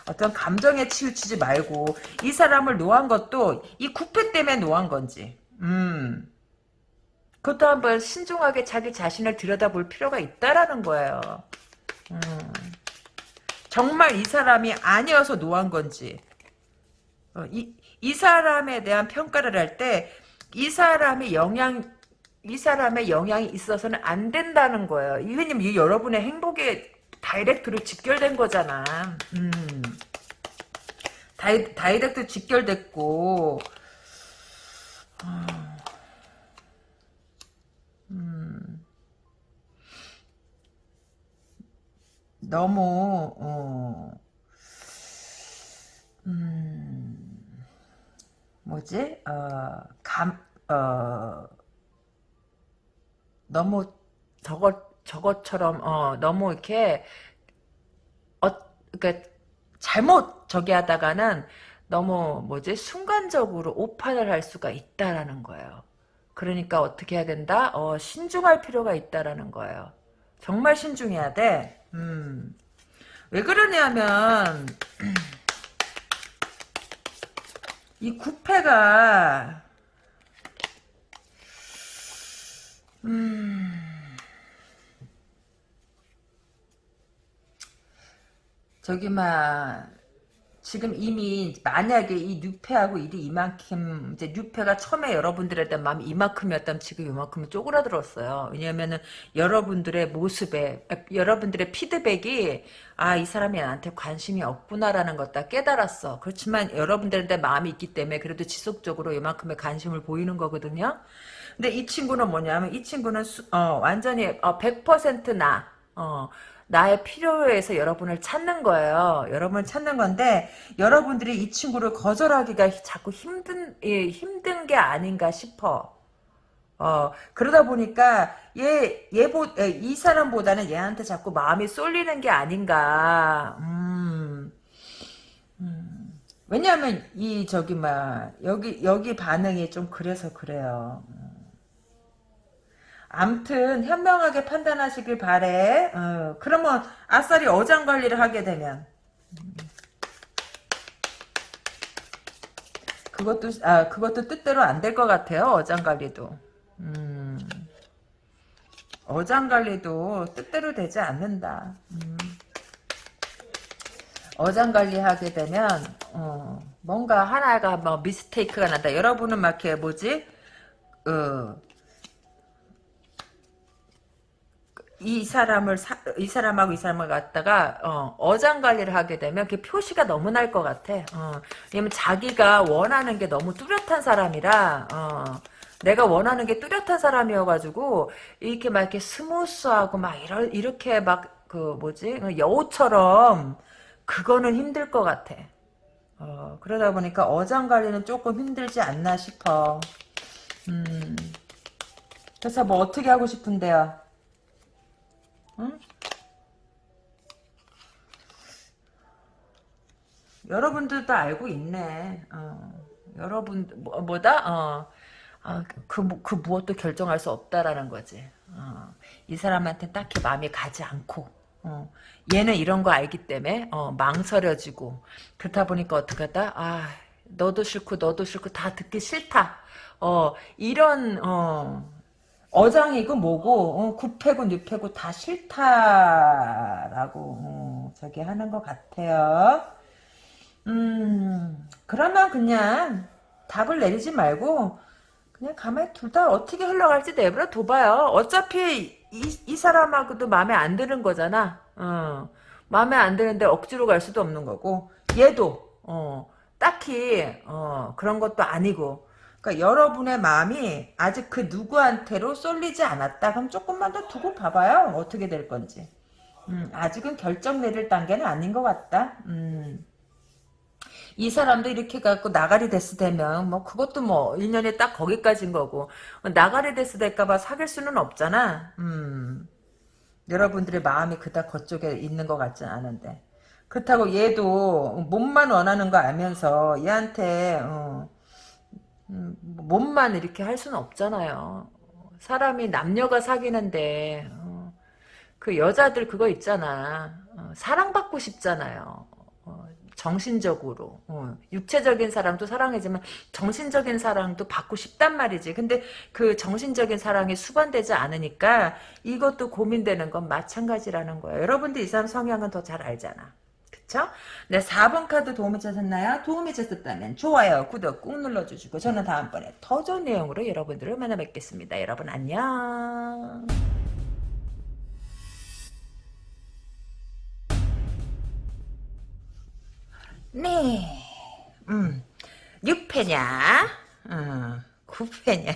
어떤 감정에 치우치지 말고 이 사람을 놓은 것도 이 구패 때문에 놓은 건지. 음. 그것도 한번 신중하게 자기 자신을 들여다볼 필요가 있다라는 거예요. 음. 정말 이 사람이 아니어서 놓은 건지. 어, 이, 이 사람에 대한 평가를 할때 이 사람의 영향 이 사람의 영향이 있어서는 안 된다는 거예요. 왜냐면 이 여러분의 행복에 다이렉트로 직결된 거잖아. 음. 다이, 다이렉트 직결됐고 아. 음. 너무 어. 음. 뭐지 어감 어 너무 저것 저것처럼 어 너무 이렇게 어 그러니까 잘못 저기 하다가는 너무 뭐지 순간적으로 오판을 할 수가 있다라는 거예요. 그러니까 어떻게 해야 된다? 어 신중할 필요가 있다라는 거예요. 정말 신중해야 돼. 음. 왜 그러냐면 이 구패가 음 저기 막 지금 이미 만약에 이 뉴페하고 일이 이만큼 이제 뉴페가 처음에 여러분들에 대한 마음이 이만큼이었다면 지금 이만큼은 쪼그라들었어요. 왜냐하면은 여러분들의 모습에 여러분들의 피드백이 아 이 사람이 나한테 관심이 없구나라는 것 다 깨달았어. 그렇지만 여러분들한테 마음이 있기 때문에 그래도 지속적으로 이만큼의 관심을 보이는 거거든요. 근데 이 친구는 뭐냐면 이 친구는 수, 어, 완전히 어, 100%나 어, 나의 필요에서 여러분을 찾는 거예요. 여러분을 찾는 건데 여러분들이 이 친구를 거절하기가 자꾸 힘든 예, 힘든 게 아닌가 싶어. 어 그러다 보니까 얘 얘보 이 사람보다는 얘한테 자꾸 마음이 쏠리는 게 아닌가. 음. 음. 왜냐하면 이 저기 막 여기 여기 반응이 좀 그래서 그래요. 암튼 현명하게 판단하시길 바래. 어, 그러면 아싸리 어장 관리를 하게 되면 그것도 아 그것도 뜻대로 안 될 것 같아요. 어장 관리도. 음, 어장 관리도 뜻대로 되지 않는다. 음. 어장 관리하게 되면 어, 뭔가 하나가 뭐 미스테이크가 난다. 여러분은 막 이렇게 뭐지? 어, 이 사람을 사, 이 사람하고 이 사람을 갖다가 어장 관리를 하게 되면 그 표시가 너무 날 것 같아. 어, 왜냐면 자기가 원하는 게 너무 뚜렷한 사람이라 어, 내가 원하는 게 뚜렷한 사람이어가지고 이렇게 막 이렇게 스무스하고 막 이러, 이렇게 막 그 뭐지 여우처럼 그거는 힘들 것 같아. 어, 그러다 보니까 어장 관리는 조금 힘들지 않나 싶어. 음. 그래서 뭐 어떻게 하고 싶은데요? 응? 여러분들도 알고 있네. 어. 여러분 뭐, 뭐다? 어. 아, 그, 그 무엇도 결정할 수 없다라는 거지. 어. 이 사람한테 딱히 마음이 가지 않고 어. 얘는 이런 거 알기 때문에 어, 망설여지고 그렇다 보니까 어떻게 하다? 아 너도 싫고 너도 싫고 다 듣기 싫다. 어 이런 어 어장이고 뭐고 어, 구패고 뉴패고 다 싫다라고 어, 저기 하는 것 같아요. 음 그러면 그냥 답을 내리지 말고 그냥 가만히 둘 다 어떻게 흘러갈지 내버려 둬봐요. 어차피 이, 이 사람하고도 마음에 안 드는 거잖아. 어, 마음에 안 드는데 억지로 갈 수도 없는 거고 얘도 어, 딱히 어, 그런 것도 아니고 그러니까 여러분의 마음이 아직 그 누구한테로 쏠리지 않았다. 그럼 조금만 더 두고 봐봐요. 어떻게 될 건지. 음, 아직은 결정 내릴 단계는 아닌 것 같다. 음. 이 사람도 이렇게 갖고 나가리 데스 되면 뭐 그것도 뭐 1년에 딱 거기까지인 거고 나가리 데스 될까봐 사귈 수는 없잖아. 음. 여러분들의 마음이 그닥 그쪽에 있는 것 같진 않은데 그렇다고 얘도 몸만 원하는 거 알면서 얘한테 어, 음, 몸만 이렇게 할 수는 없잖아요. 사람이 남녀가 사귀는데 어, 그 여자들 그거 있잖아. 어, 사랑받고 싶잖아요. 어, 정신적으로 어, 육체적인 사랑도 사랑이지만 정신적인 사랑도 받고 싶단 말이지. 근데 그 정신적인 사랑이 수반되지 않으니까 이것도 고민되는 건 마찬가지라는 거예요. 여러분들 이 사람 성향은 더 잘 알잖아. 그쵸? 네, 4번 카드 도움이 되셨나요? 도움이 되셨다면 좋아요, 구독 꾹 눌러주시고 저는 다음번에 더 좋은 내용으로 여러분들을 만나 뵙겠습니다. 여러분 안녕. 네, 음, 6패냐? 어, 9패냐?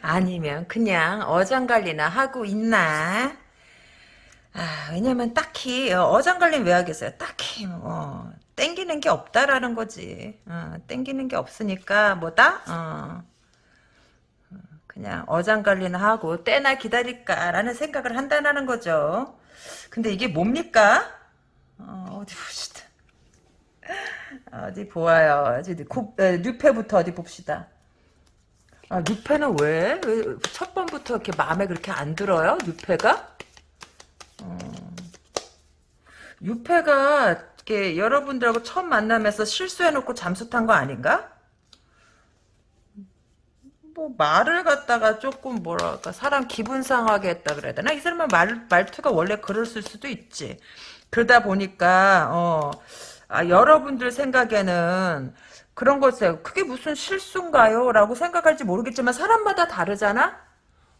아니면 그냥 어장관리나 하고 있나? 아, 왜냐면 딱히 어, 어장관리 왜 하겠어요? 딱히 뭐 땡기 땡기는 게 없다라는 거지. 어, 땡기는 게 없으니까 뭐다? 어, 그냥 어장관리나 하고 때나 기다릴까라는 생각을 한다는 거죠. 근데 이게 뭡니까? 어, 어디 봅시다. 어디 보아요. 뉴페부터 어디 봅시다. 아, 뉴페는 왜? 왜 첫 번부터 이렇게 마음에 그렇게 안 들어요? 뉴페가? 어, 뉴페가 이렇게 여러분들하고 처음 만나면서 실수해놓고 잠수 탄 거 아닌가? 뭐 말을 갖다가 조금 뭐랄까 사람 기분 상하게 했다 그래야 되나? 이 사람은 말, 말투가 원래 그랬을 수도 있지. 그러다 보니까 어 아, 여러분들 생각에는 그런 것에 그게 무슨 실수인가요? 라고 생각할지 모르겠지만 사람마다 다르잖아?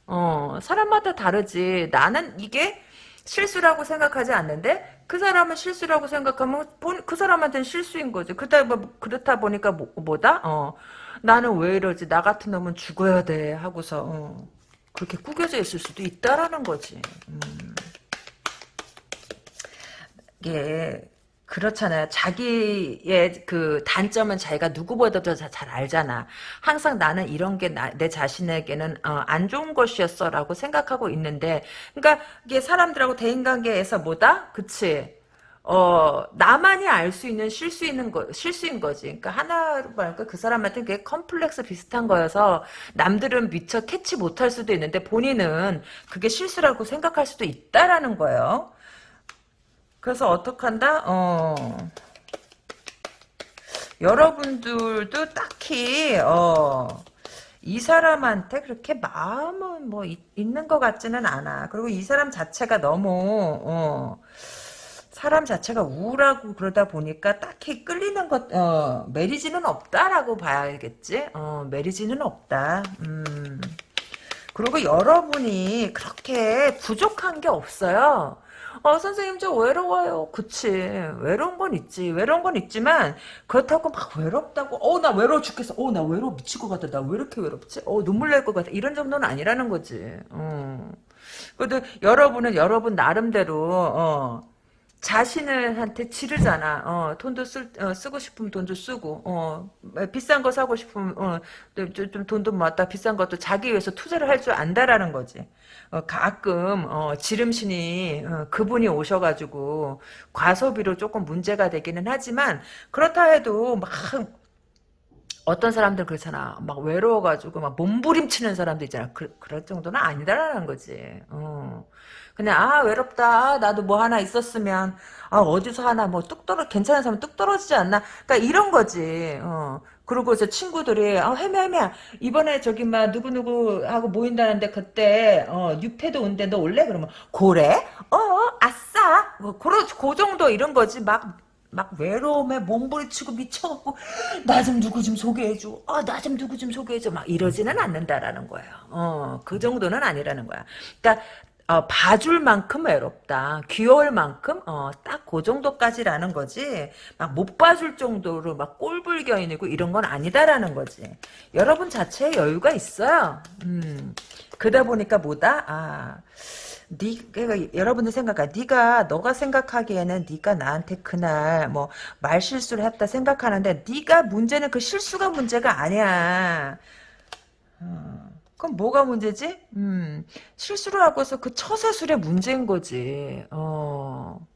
어 사람마다 다르지. 나는 이게 실수라고 생각하지 않는데 그 사람은 실수라고 생각하면 그 사람한테는 실수인 거지. 그렇다, 뭐, 그렇다 보니까 뭐, 뭐다? 어, 나는 왜 이러지? 나 같은 놈은 죽어야 돼. 하고서 어, 그렇게 구겨져 있을 수도 있다라는 거지. 음. 이게 그렇잖아요. 자기의 그 단점은 자기가 누구보다도 잘 알잖아. 항상 나는 이런 게 내 자신에게는 어, 안 좋은 것이었어라고 생각하고 있는데, 그러니까 이게 사람들하고 대인관계에서 뭐다? 그치? 어 나만이 알 수 있는 실수 있는 거 실수인 거지. 그러니까 하나로 말까 그 사람한테 그게 컴플렉스 비슷한 거여서 남들은 미처 캐치 못할 수도 있는데 본인은 그게 실수라고 생각할 수도 있다라는 거예요. 그래서 어떡한다? 어. 여러분들도 딱히 어, 이 사람한테 그렇게 마음은 뭐 있, 있는 것 같지는 않아. 그리고 이 사람 자체가 너무 어, 사람 자체가 우울하고 그러다 보니까 딱히 끌리는 것 어, 메리지는 없다라고 봐야겠지. 어, 메리지는 없다. 음. 그리고 여러분이 그렇게 부족한 게 없어요. 어, 선생님, 저 외로워요. 그치. 외로운 건 있지. 외로운 건 있지만, 그렇다고 막 외롭다고, 어, 나 외로워 죽겠어. 어, 나 외로워 미칠 것 같다. 나왜 이렇게 외롭지? 어, 눈물 날 것 같아. 이런 정도는 아니라는 거지. 어. 그래도 여러분은 여러분 나름대로, 어, 자신을한테 지르잖아. 어, 돈도 쓸, 어, 쓰고 싶으면 돈도 쓰고, 어, 비싼 거 사고 싶으면, 어, 좀, 좀 돈도 모았다. 비싼 것도 자기 위해서 투자를 할 줄 안다라는 거지. 어, 가끔 어, 지름신이 어, 그분이 오셔가지고 과소비로 조금 문제가 되기는 하지만 그렇다 해도 막 어떤 사람들 그렇잖아. 막 외로워가지고 막 몸부림치는 사람도 있잖아. 그, 그럴 정도는 아니다라는 거지. 어. 그냥 아 외롭다. 아, 나도 뭐 하나 있었으면 아 어디서 하나 뭐 뚝 떨어 괜찮은 사람 뚝 떨어지지 않나. 그러니까 이런 거지. 어. 그리고 저 친구들이 아 헤매 헤매. 이번에 저기 막 누구 누구 하고 모인다는데 그때 어 뉴페도 온대. 너 올래? 그러면 고래? 어 아싸. 뭐 그런 그 정도 이런 거지. 막 막 외로움에 몸부림치고 미쳐갖고 나 좀 누구 좀 소개해줘. 어나 좀 누구 좀 소개해줘. 막 이러지는 않는다라는 거예요. 어그 정도는 아니라는 거야. 그러니까 어, 봐줄 만큼 외롭다. 귀여울 만큼 어, 딱 그 정도까지라는 거지. 막 못 봐줄 정도로 막 꼴불견이고 이런 건 아니다라는 거지. 여러분 자체에 여유가 있어요. 음. 그러다 보니까 뭐다? 아. 니, 그러니까 여러분들 생각하, 네가 너가 생각하기에는 네가 나한테 그날 뭐 말실수를 했다 생각하는데 네가 문제는 그 실수가 문제가 아니야. 어. 그럼 뭐가 문제지? 음, 실수를 하고서 그 처세술의 문제인 거지. 어.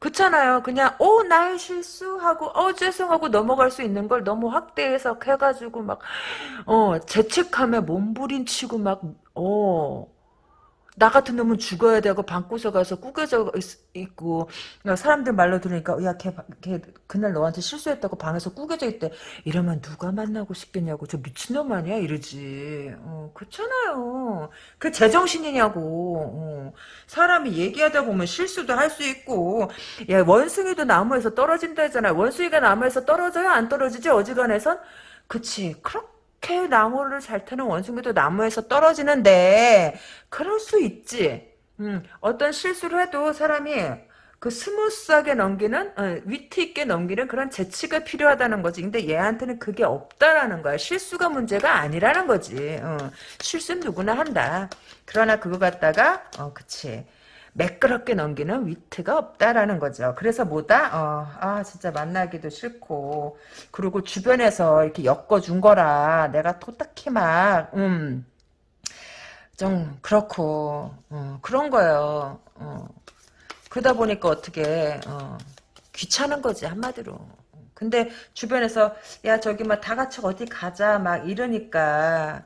그렇잖아요. 그냥 어 나의 실수하고 어 죄송하고 넘어갈 수 있는 걸 너무 확대해서 해가지고 막어 죄책감에 몸부림치고 막어 나 같은 놈은 죽어야 되고 방구석 가서 꾸겨져 있, 고 사람들 말로 들으니까 야 걔 걔 그날 너한테 실수했다고 방에서 꾸겨져 있대. 이러면 누가 만나고 싶겠냐고. 저 미친놈 아니야? 이러지. 어, 그렇잖아요. 그 제정신이냐고. 어. 사람이 얘기하다 보면 실수도 할 수 있고. 야 원숭이도 나무에서 떨어진다 했잖아요 원숭이가 나무에서 떨어져요? 안 떨어지지? 어지간해선? 그치. 그렇게 나무를 잘 타는 원숭이도 나무에서 떨어지는데 그럴 수 있지. 음, 어떤 실수를 해도 사람이 그 스무스하게 넘기는 어, 위트 있게 넘기는 그런 재치가 필요하다는 거지. 근데 얘한테는 그게 없다라는 거야. 실수가 문제가 아니라는 거지. 어, 실수는 누구나 한다. 그러나 그거 갖다가 어 그치. 매끄럽게 넘기는 위트가 없다라는 거죠. 그래서 뭐다? 어, 아 진짜 만나기도 싫고 그리고 주변에서 이렇게 엮어준 거라 내가 토딱히 막 음. 좀 그렇고 어, 그런 거예요. 어. 그러다 보니까 어떻게 어, 귀찮은 거지 한마디로. 근데 주변에서 야 저기 막 다 같이 어디 가자 막 이러니까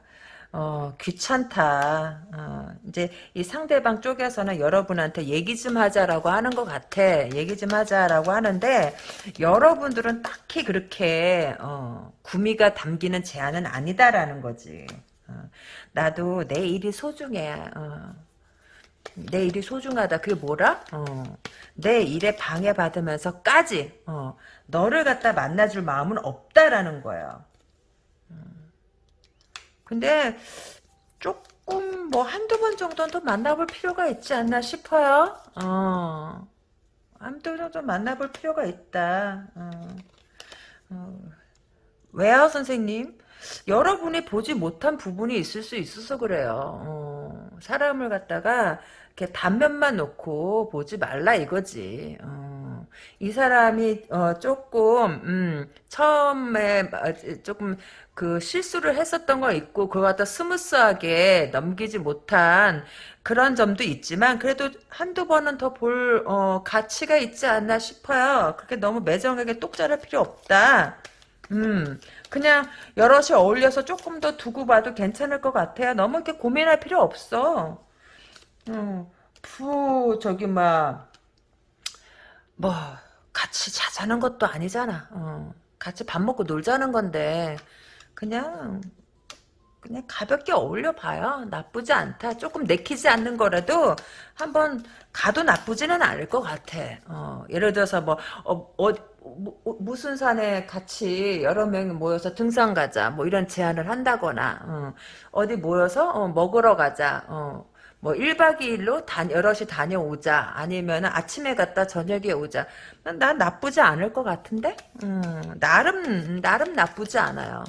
어, 귀찮다. 어, 이제 이 상대방 쪽에서는 여러분한테 얘기 좀 하자라고 하는 것 같아. 얘기 좀 하자라고 하는데 여러분들은 딱히 그렇게 어, 구미가 담기는 제안은 아니다라는 거지. 어, 나도 내 일이 소중해. 어. 내 일이 소중하다. 그게 뭐라? 어. 내 일에 방해받으면서까지 어. 너를 갖다 만나줄 마음은 없다라는 거예요. 근데 조금 뭐 한두 번 정도는 더 만나볼 필요가 있지 않나 싶어요. 어. 한두 번 정도 만나볼 필요가 있다. 어. 어. 왜요, 선생님? 여러분이 보지 못한 부분이 있을 수 있어서 그래요. 어. 사람을 갖다가 이렇게 단면만 놓고 보지 말라 이거지. 어. 이 사람이 어, 조금 음, 처음에 조금 그 실수를 했었던 거 있고 그걸 갖다 스무스하게 넘기지 못한 그런 점도 있지만 그래도 한두 번은 더 볼 어, 가치가 있지 않나 싶어요. 그렇게 너무 매정하게 똑 자를 필요 없다. 음, 그냥 여럿이 어울려서 조금 더 두고 봐도 괜찮을 것 같아요. 너무 이렇게 고민할 필요 없어. 음, 푸, 저기, 막, 뭐, 같이 자자는 것도 아니잖아. 어, 같이 밥 먹고 놀자는 건데, 그냥, 그냥 가볍게 어울려 봐요. 나쁘지 않다. 조금 내키지 않는 거라도 한번 가도 나쁘지는 않을 것 같아. 어, 예를 들어서 뭐, 어, 어, 뭐, 무슨 산에 같이 여러 명이 모여서 등산 가자. 뭐 이런 제안을 한다거나, 어, 디 모여서 어, 먹으러 가자. 어, 뭐 1박 2일로 다, 여럿이 다녀오자 아니면 아침에 갔다 저녁에 오자 난 나쁘지 않을 것 같은데 음, 나름 나름 나쁘지 않아요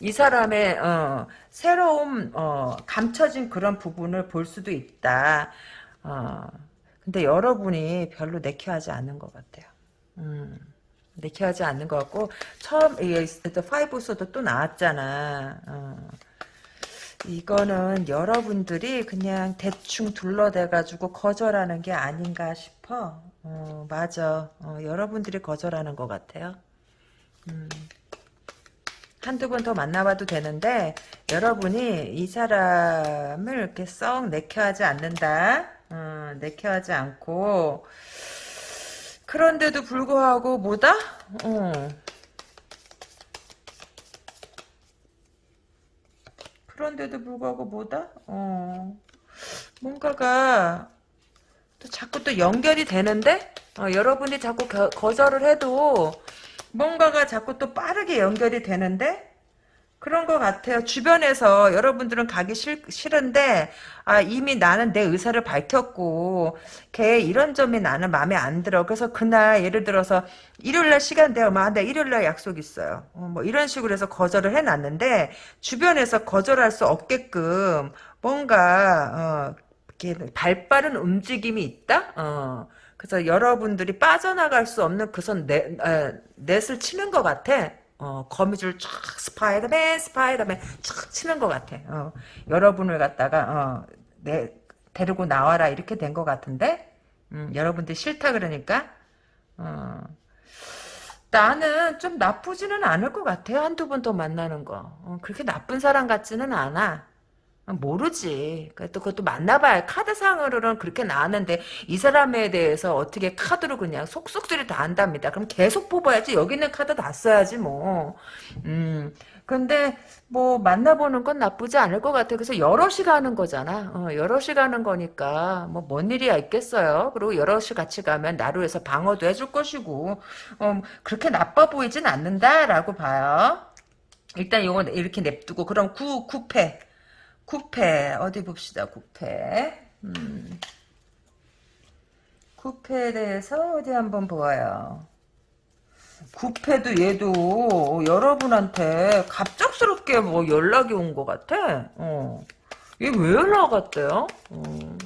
이 사람의 어, 새로운 어, 감춰진 그런 부분을 볼 수도 있다 어, 근데 여러분이 별로 내켜하지 않는 것 같아요 음, 내켜하지 않는 것 같고 처음 이 파이브소도 또 나왔잖아 어. 이거는 여러분들이 그냥 대충 둘러대가지고 거절하는 게 아닌가 싶어. 어, 맞아. 어, 여러분들이 거절하는 것 같아요. 음. 한두 번 더 만나봐도 되는데 여러분이 이 사람을 이렇게 썩 내켜하지 않는다. 어, 내켜하지 않고 그런데도 불구하고 뭐다? 어. 그런데도 불구하고 뭐다? 어, 뭔가가 또 자꾸 또 연결이 되는데? 어, 여러분이 자꾸 거, 거절을 해도 뭔가가 자꾸 또 빠르게 연결이 되는데 그런 것 같아요. 주변에서 여러분들은 가기 싫, 싫은데 아 이미 나는 내 의사를 밝혔고 걔 이런 점이 나는 마음에 안 들어. 그래서 그날 예를 들어서 일요일날 시간 되어 막내 일요일날 약속 있어요. 어, 뭐 이런 식으로 해서 거절을 해놨는데 주변에서 거절할 수 없게끔 뭔가 어, 발빠른 움직임이 있다. 어. 그래서 여러분들이 빠져나갈 수 없는 그 선 넷, 넷을 치는 것 같아. 어, 거미줄 쫙 스파이더맨 스파이더맨 쫙 치는 것 같아. 어, 여러분을 갖다가 어, 내 데리고 나와라 이렇게 된 것 같은데 음, 여러분들 싫다 그러니까 어, 나는 좀 나쁘지는 않을 것 같아요. 한두 번 더 만나는 거. 어, 그렇게 나쁜 사람 같지는 않아. 모르지. 또 그것도 만나봐야 카드상으로는 그렇게 나왔는데 이 사람에 대해서 어떻게 카드로 그냥 속속들이 다 안답니다. 그럼 계속 뽑아야지. 여기 있는 카드 다 써야지 뭐. 음. 근데 뭐 만나보는 건 나쁘지 않을 것 같아. 그래서 여럿이 가는 거잖아. 어, 여럿이 가는 거니까 뭐 뭔 일이야 있겠어요. 그리고 여럿이 같이 가면 나로 해서 방어도 해줄 것이고 어, 그렇게 나빠 보이진 않는다라고 봐요. 일단 이건 이렇게 냅두고 그럼 구, 구패 구패 어디 봅시다 구패 음. 구패에 대해서 어디 한번 보아요 구패도 얘도 여러분한테 갑작스럽게 뭐 연락이 온 것 같아 어. 얘왜 연락 왔대요 어.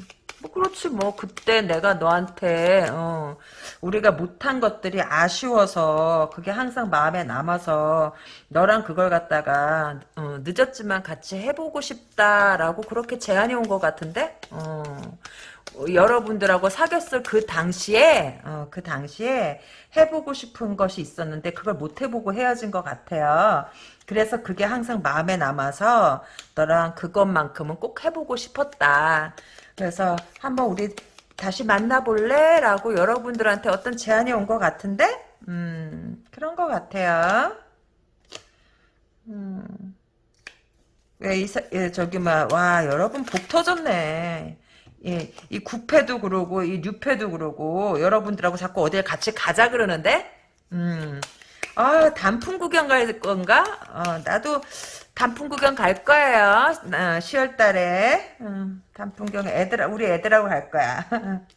뭐 그렇지 뭐 그때 내가 너한테 어, 우리가 못한 것들이 아쉬워서 그게 항상 마음에 남아서 너랑 그걸 갖다가 어, 늦었지만 같이 해보고 싶다라고 그렇게 제안이 온 것 같은데 어, 여러분들하고 사귀었을 그 당시에 어, 그 당시에 해보고 싶은 것이 있었는데 그걸 못 해보고 헤어진 것 같아요. 그래서 그게 항상 마음에 남아서 너랑 그것만큼은 꼭 해보고 싶었다. 그래서 한번 우리 다시 만나볼래? 라고 여러분들한테 어떤 제안이 온 것 같은데 음 그런 것 같아요. 음. 왜, 이, 사- 예, 저기, 막, 와, 여러분 복 터졌네. 예, 이 구패도 그러고, 이 뉴패도 그러고, 여러분들하고 자꾸 어딜 같이 가자 그러는데? 음, 아, 단풍 구경 갈 건가? 어, 나도 단풍 구경 갈 거예요. 어, 10월 달에. 음, 단풍 구경, 애들, 우리 애들하고 갈 거야.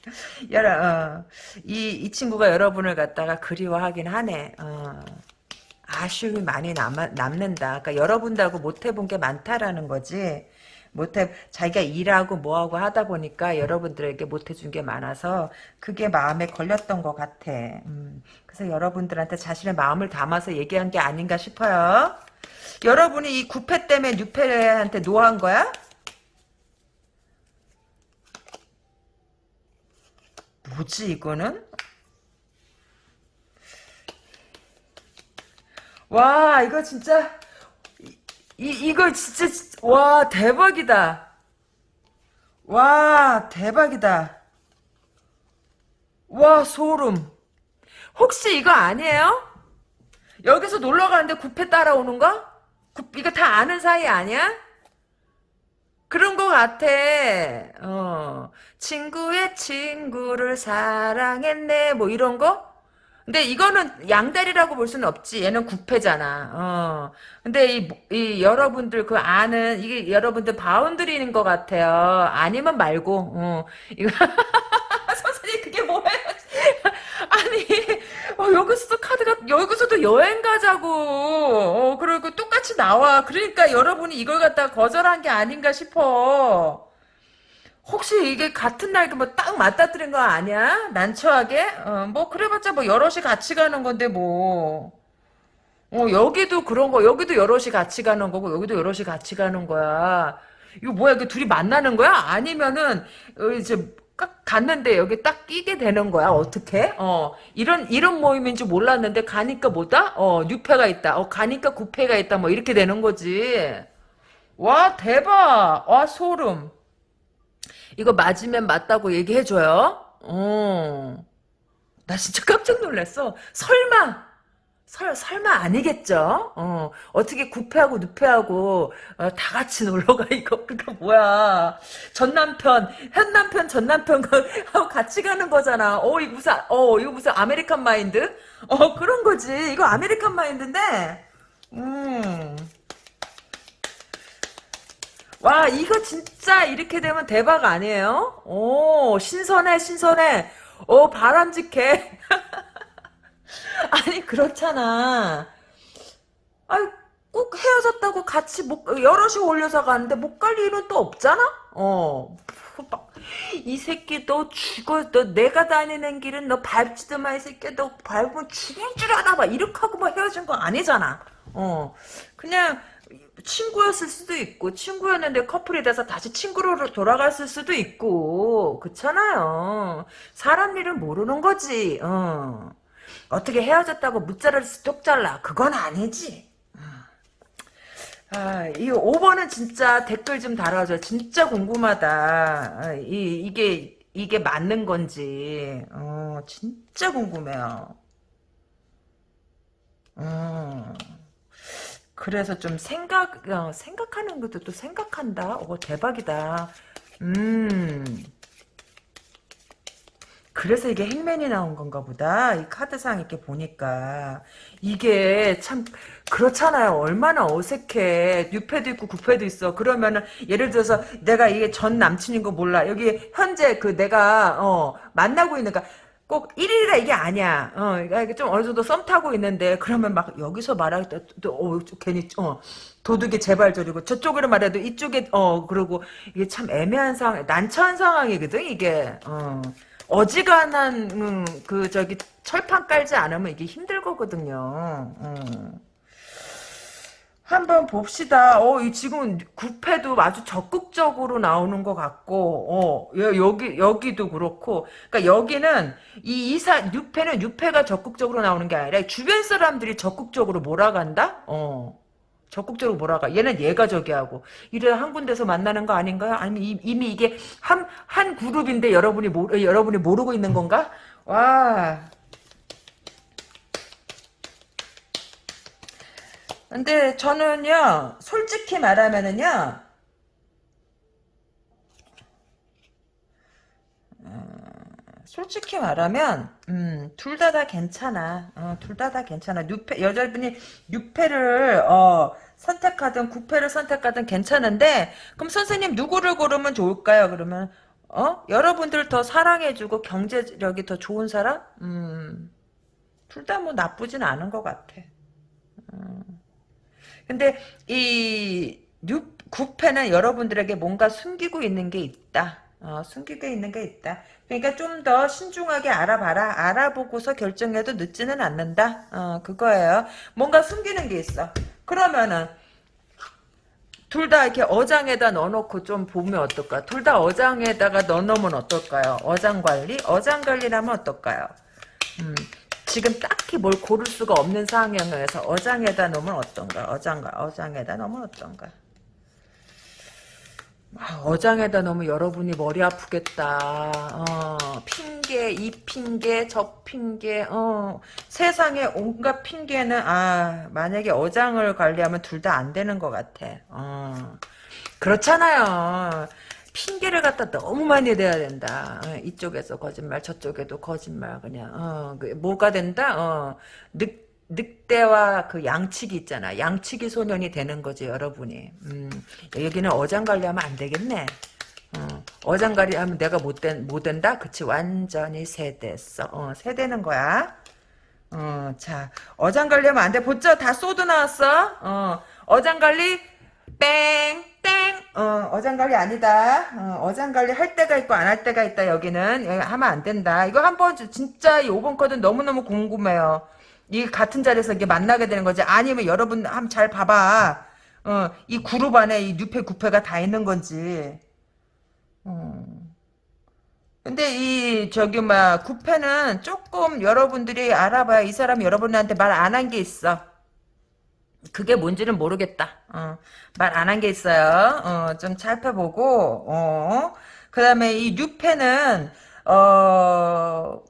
여러, 어, 이, 이 친구가 여러분을 갖다가 그리워하긴 하네. 어. 아쉬움이 많이 남, 남는다. 그러니까 여러분들하고 못 해본 게 많다라는 거지. 못해 자기가 일하고 뭐하고 하다 보니까 여러분들에게 못 해준 게 많아서 그게 마음에 걸렸던 것 같아. 음, 그래서 여러분들한테 자신의 마음을 담아서 얘기한 게 아닌가 싶어요. 여러분이 이 구페 때문에 뉴페한테 no한 거야? 뭐지 이거는? 와 이거 진짜 이, 이- 이거 진짜 와 대박이다 와 대박이다 와 소름 혹시 이거 아니에요? 여기서 놀러 가는데 구패 따라오는 거? 구- 이거 다 아는 사이 아니야? 그런 거 같아. 어. 친구의 친구를 사랑했네. 뭐 이런 거? 근데 이거는 양다리라고 볼 수는 없지. 얘는 구페잖아. 어. 근데 이, 이 여러분들 그 아는 이게 여러분들 boundary인 것 같아요. 아니면 말고. 어. 이거 선생님 그게 뭐예요? 아니 어, 여기서도 카드가 여기서도 여행 가자고. 어, 그리고 똑같이 나와. 그러니까 여러분이 이걸 갖다가 거절한 게 아닌가 싶어. 혹시 이게 같은 날 뭐 딱 맞닥뜨린 거 아니야? 난처하게? 어, 뭐 그래봤자 뭐 여럿이 같이 가는 건데 뭐. 어, 여기도 그런 거, 여기도 여럿이 같이 가는 거고, 여기도 여럿이 같이 가는 거야. 이거 뭐야, 이게 둘이 만나는 거야? 아니면은, 어, 이제, 딱 갔는데 여기 딱 끼게 되는 거야? 어떻게? 어, 이런, 이런 모임인 줄 몰랐는데, 가니까 뭐다? 어, 뉴패가 있다. 어, 가니까 구패가 있다. 뭐, 이렇게 되는 거지. 와, 대박! 와, 소름. 이거 맞으면 맞다고 얘기해줘요. 어. 나 진짜 깜짝 놀랐어. 설마, 설, 설마 아니겠죠? 어, 어떻게 구페하고 뉴페하고, 어, 다 같이 놀러가, 이거. 그니까 뭐야. 전 남편, 현 남편, 전 남편, 하고 같이 가는 거잖아. 어, 이거 무슨, 어, 이거 무슨 American mind? 어, 그런 거지. 이거 American mind인데, 음. 와 이거 진짜 이렇게 되면 대박 아니에요? 오 신선해 신선해. 오 바람직해. 아니 그렇잖아. 아니 꼭 헤어졌다고 같이 못 여럿이 올려서 가는데 못 갈 일은 또 없잖아? 어 이 새끼 너 죽어. 너 내가 다니는 길은 너 밟지도 마 이 새끼 너 밟으면 죽을 줄 알아. 막 이렇게 하고 뭐 헤어진 거 아니잖아. 어. 그냥 친구였을 수도 있고 친구였는데 커플이 돼서 다시 친구로 돌아갔을 수도 있고 그렇잖아요. 사람 일은 모르는 거지. 어. 어떻게 헤어졌다고 무자를 뚝 잘라 그건 아니지. 아, 이 5번은 진짜 댓글 좀 달아줘. 진짜 궁금하다. 아, 이, 이게 이게 맞는 건지. 어, 진짜 궁금해요. 어. 그래서 좀 생각, 어, 생각하는 것도 또 생각한다. 오, 대박이다. 음. 그래서 이게 행맨이 나온 건가 보다. 이 카드상 이렇게 보니까. 이게 참, 그렇잖아요. 얼마나 어색해. 뉴패도 있고 구패도 있어. 그러면은, 예를 들어서 내가 이게 전 남친인 거 몰라. 여기 현재 그 내가, 어, 만나고 있는, 가 꼭 1일이라 이게 아니야. 어, 이게 좀 어느 정도 썸 타고 있는데, 그러면 막 여기서 말할 때, 또, 어, 괜히, 어, 도둑이 저리고, 저쪽으로 말해도 이쪽에, 어, 그러고, 이게 참 애매한 상황, 난처한 상황이거든, 이게. 어. 어지간한, 음, 그, 저기, 철판 깔지 않으면 이게 힘들 거거든요. 음. 한번 봅시다. 어, 이 지금 구패도 아주 적극적으로 나오는 것 같고, 어, 여기, 여기도 그렇고, 그러니까 여기는 이 이사, 6패는 6패가 적극적으로 나오는 게 아니라 주변 사람들이 적극적으로 몰아간다? 어. 적극적으로 몰아가. 얘는 얘가 저기 하고. 이래 한 군데서 만나는 거 아닌가요? 아니면 이, 이미 이게 한, 한 그룹인데 여러분이 모르, 여러분이 모르고 있는 건가? 와. 근데 저는요, 솔직히 말하면은요, 어, 솔직히 말하면, 음, 둘다다 괜찮아. 어, 둘다다 괜찮아. 뉴페, 여자분이 뉴페를, 어, 선택하든 구페를 선택하든 괜찮은데, 그럼 선생님 누구를 고르면 좋을까요? 그러면, 어? 여러분들 더 사랑해주고 경제력이 더 좋은 사람? 음, 둘 다 뭐 나쁘진 않은 것 같아. 음. 근데 이 뉴, 구페는 여러분들에게 뭔가 숨기고 있는 게 있다. 어, 숨기고 있는 게 있다. 그러니까 좀 더 신중하게 알아봐라. 알아보고서 결정해도 늦지는 않는다. 어, 그거예요. 뭔가 숨기는 게 있어. 그러면은 둘 다 이렇게 어장에다 넣어놓고 좀 보면 어떨까? 둘 다 어장에다가 넣어놓으면 어떨까요? 어장 관리? 어장 관리라면 어떨까요? 음, 지금 딱히 뭘 고를 수가 없는 상황에서 어장에다 놓으면 어떤가? 어장가 어장에다 놓으면 어떤가? 아, 어장에다 놓으면 여러분이 머리 아프겠다. 어, 핑계, 이 핑계, 저 핑계, 어, 세상에 온갖 핑계는, 아, 만약에 어장을 관리하면 둘 다 안 되는 것 같아. 어, 그렇잖아요. 핑계를 갖다 너무 많이 대야 된다. 어, 이쪽에서 거짓말, 저쪽에도 거짓말, 그냥, 어, 그 뭐가 된다? 어, 늑, 늑대와 그 양치기 있잖아. 양치기 소년이 되는 거지, 여러분이. 음, 여기는 어장 관리 하면 안 되겠네. 어, 장 관리 하면 내가 못, 된, 못 된다? 그치, 완전히 세대어 어, 세대는 거야. 어, 자, 어장 관리 하면 안 돼. 보죠? 다 소드 나왔어. 어, 어장 관리, 땡, 땡. 어, 어장관리 아니다. 어, 장관리 할 때가 있고 안 할 때가 있다. 여기는 여기 하면 안 된다. 이거 한번 진짜 이 5번 코드 너무너무 궁금해요. 이 같은 자리에서 이게 만나게 되는 거지. 아니면 여러분 한번 잘 봐봐. 어, 이 그룹 안에 이 뉴페 구페가 다 있는 건지. 어. 근데 이 저기 막 구페는 조금 여러분들이 알아봐야 이 사람이 여러분한테 말 안 한 게 있어. 그게 뭔지는 모르겠다. 어, 말 안 한 게 있어요. 어, 좀 살펴보고, 어, 그 다음에 이 뉴페는, 어,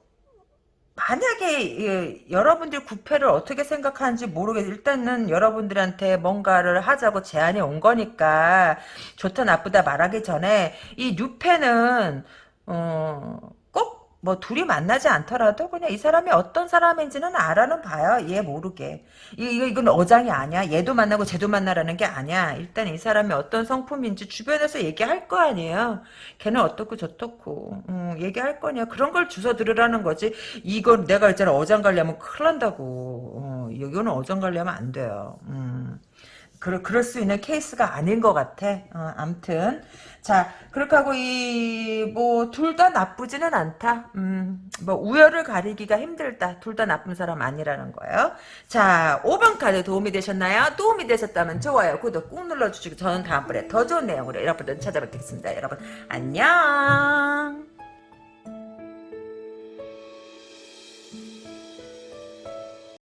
만약에 예, 여러분들 구패를 어떻게 생각하는지 모르겠 일단은 여러분들한테 뭔가를 하자고 제안이 온 거니까 좋다 나쁘다 말하기 전에 이 뉴패는 어, 뭐 둘이 만나지 않더라도 그냥 이 사람이 어떤 사람인지는 알아는 봐요. 얘 모르게. 이거 이건 어장이 아니야. 얘도 만나고 쟤도 만나라는 게 아니야. 일단 이 사람이 어떤 성품인지 주변에서 얘기할 거 아니에요. 걔는 어떻고 저떻고 음, 얘기할 거냐. 그런 걸 주워 들으라는 거지. 이건 내가 있잖아 어장 관리하면 큰일 난다고. 어, 이거는 어장 관리하면 안 돼요. 음. 그럴, 그럴 수 있는 케이스가 아닌 것 같아. 어, 암튼. 자, 그렇게 하고, 이, 뭐, 둘 다 나쁘지는 않다. 음, 뭐, 우열을 가리기가 힘들다. 둘 다 나쁜 사람 아니라는 거예요. 자, 5번 카드 도움이 되셨나요? 도움이 되셨다면 좋아요, 구독 꾹 눌러주시고, 저는 다음번에 더 좋은 내용으로 여러분들 찾아뵙겠습니다. 여러분, 안녕!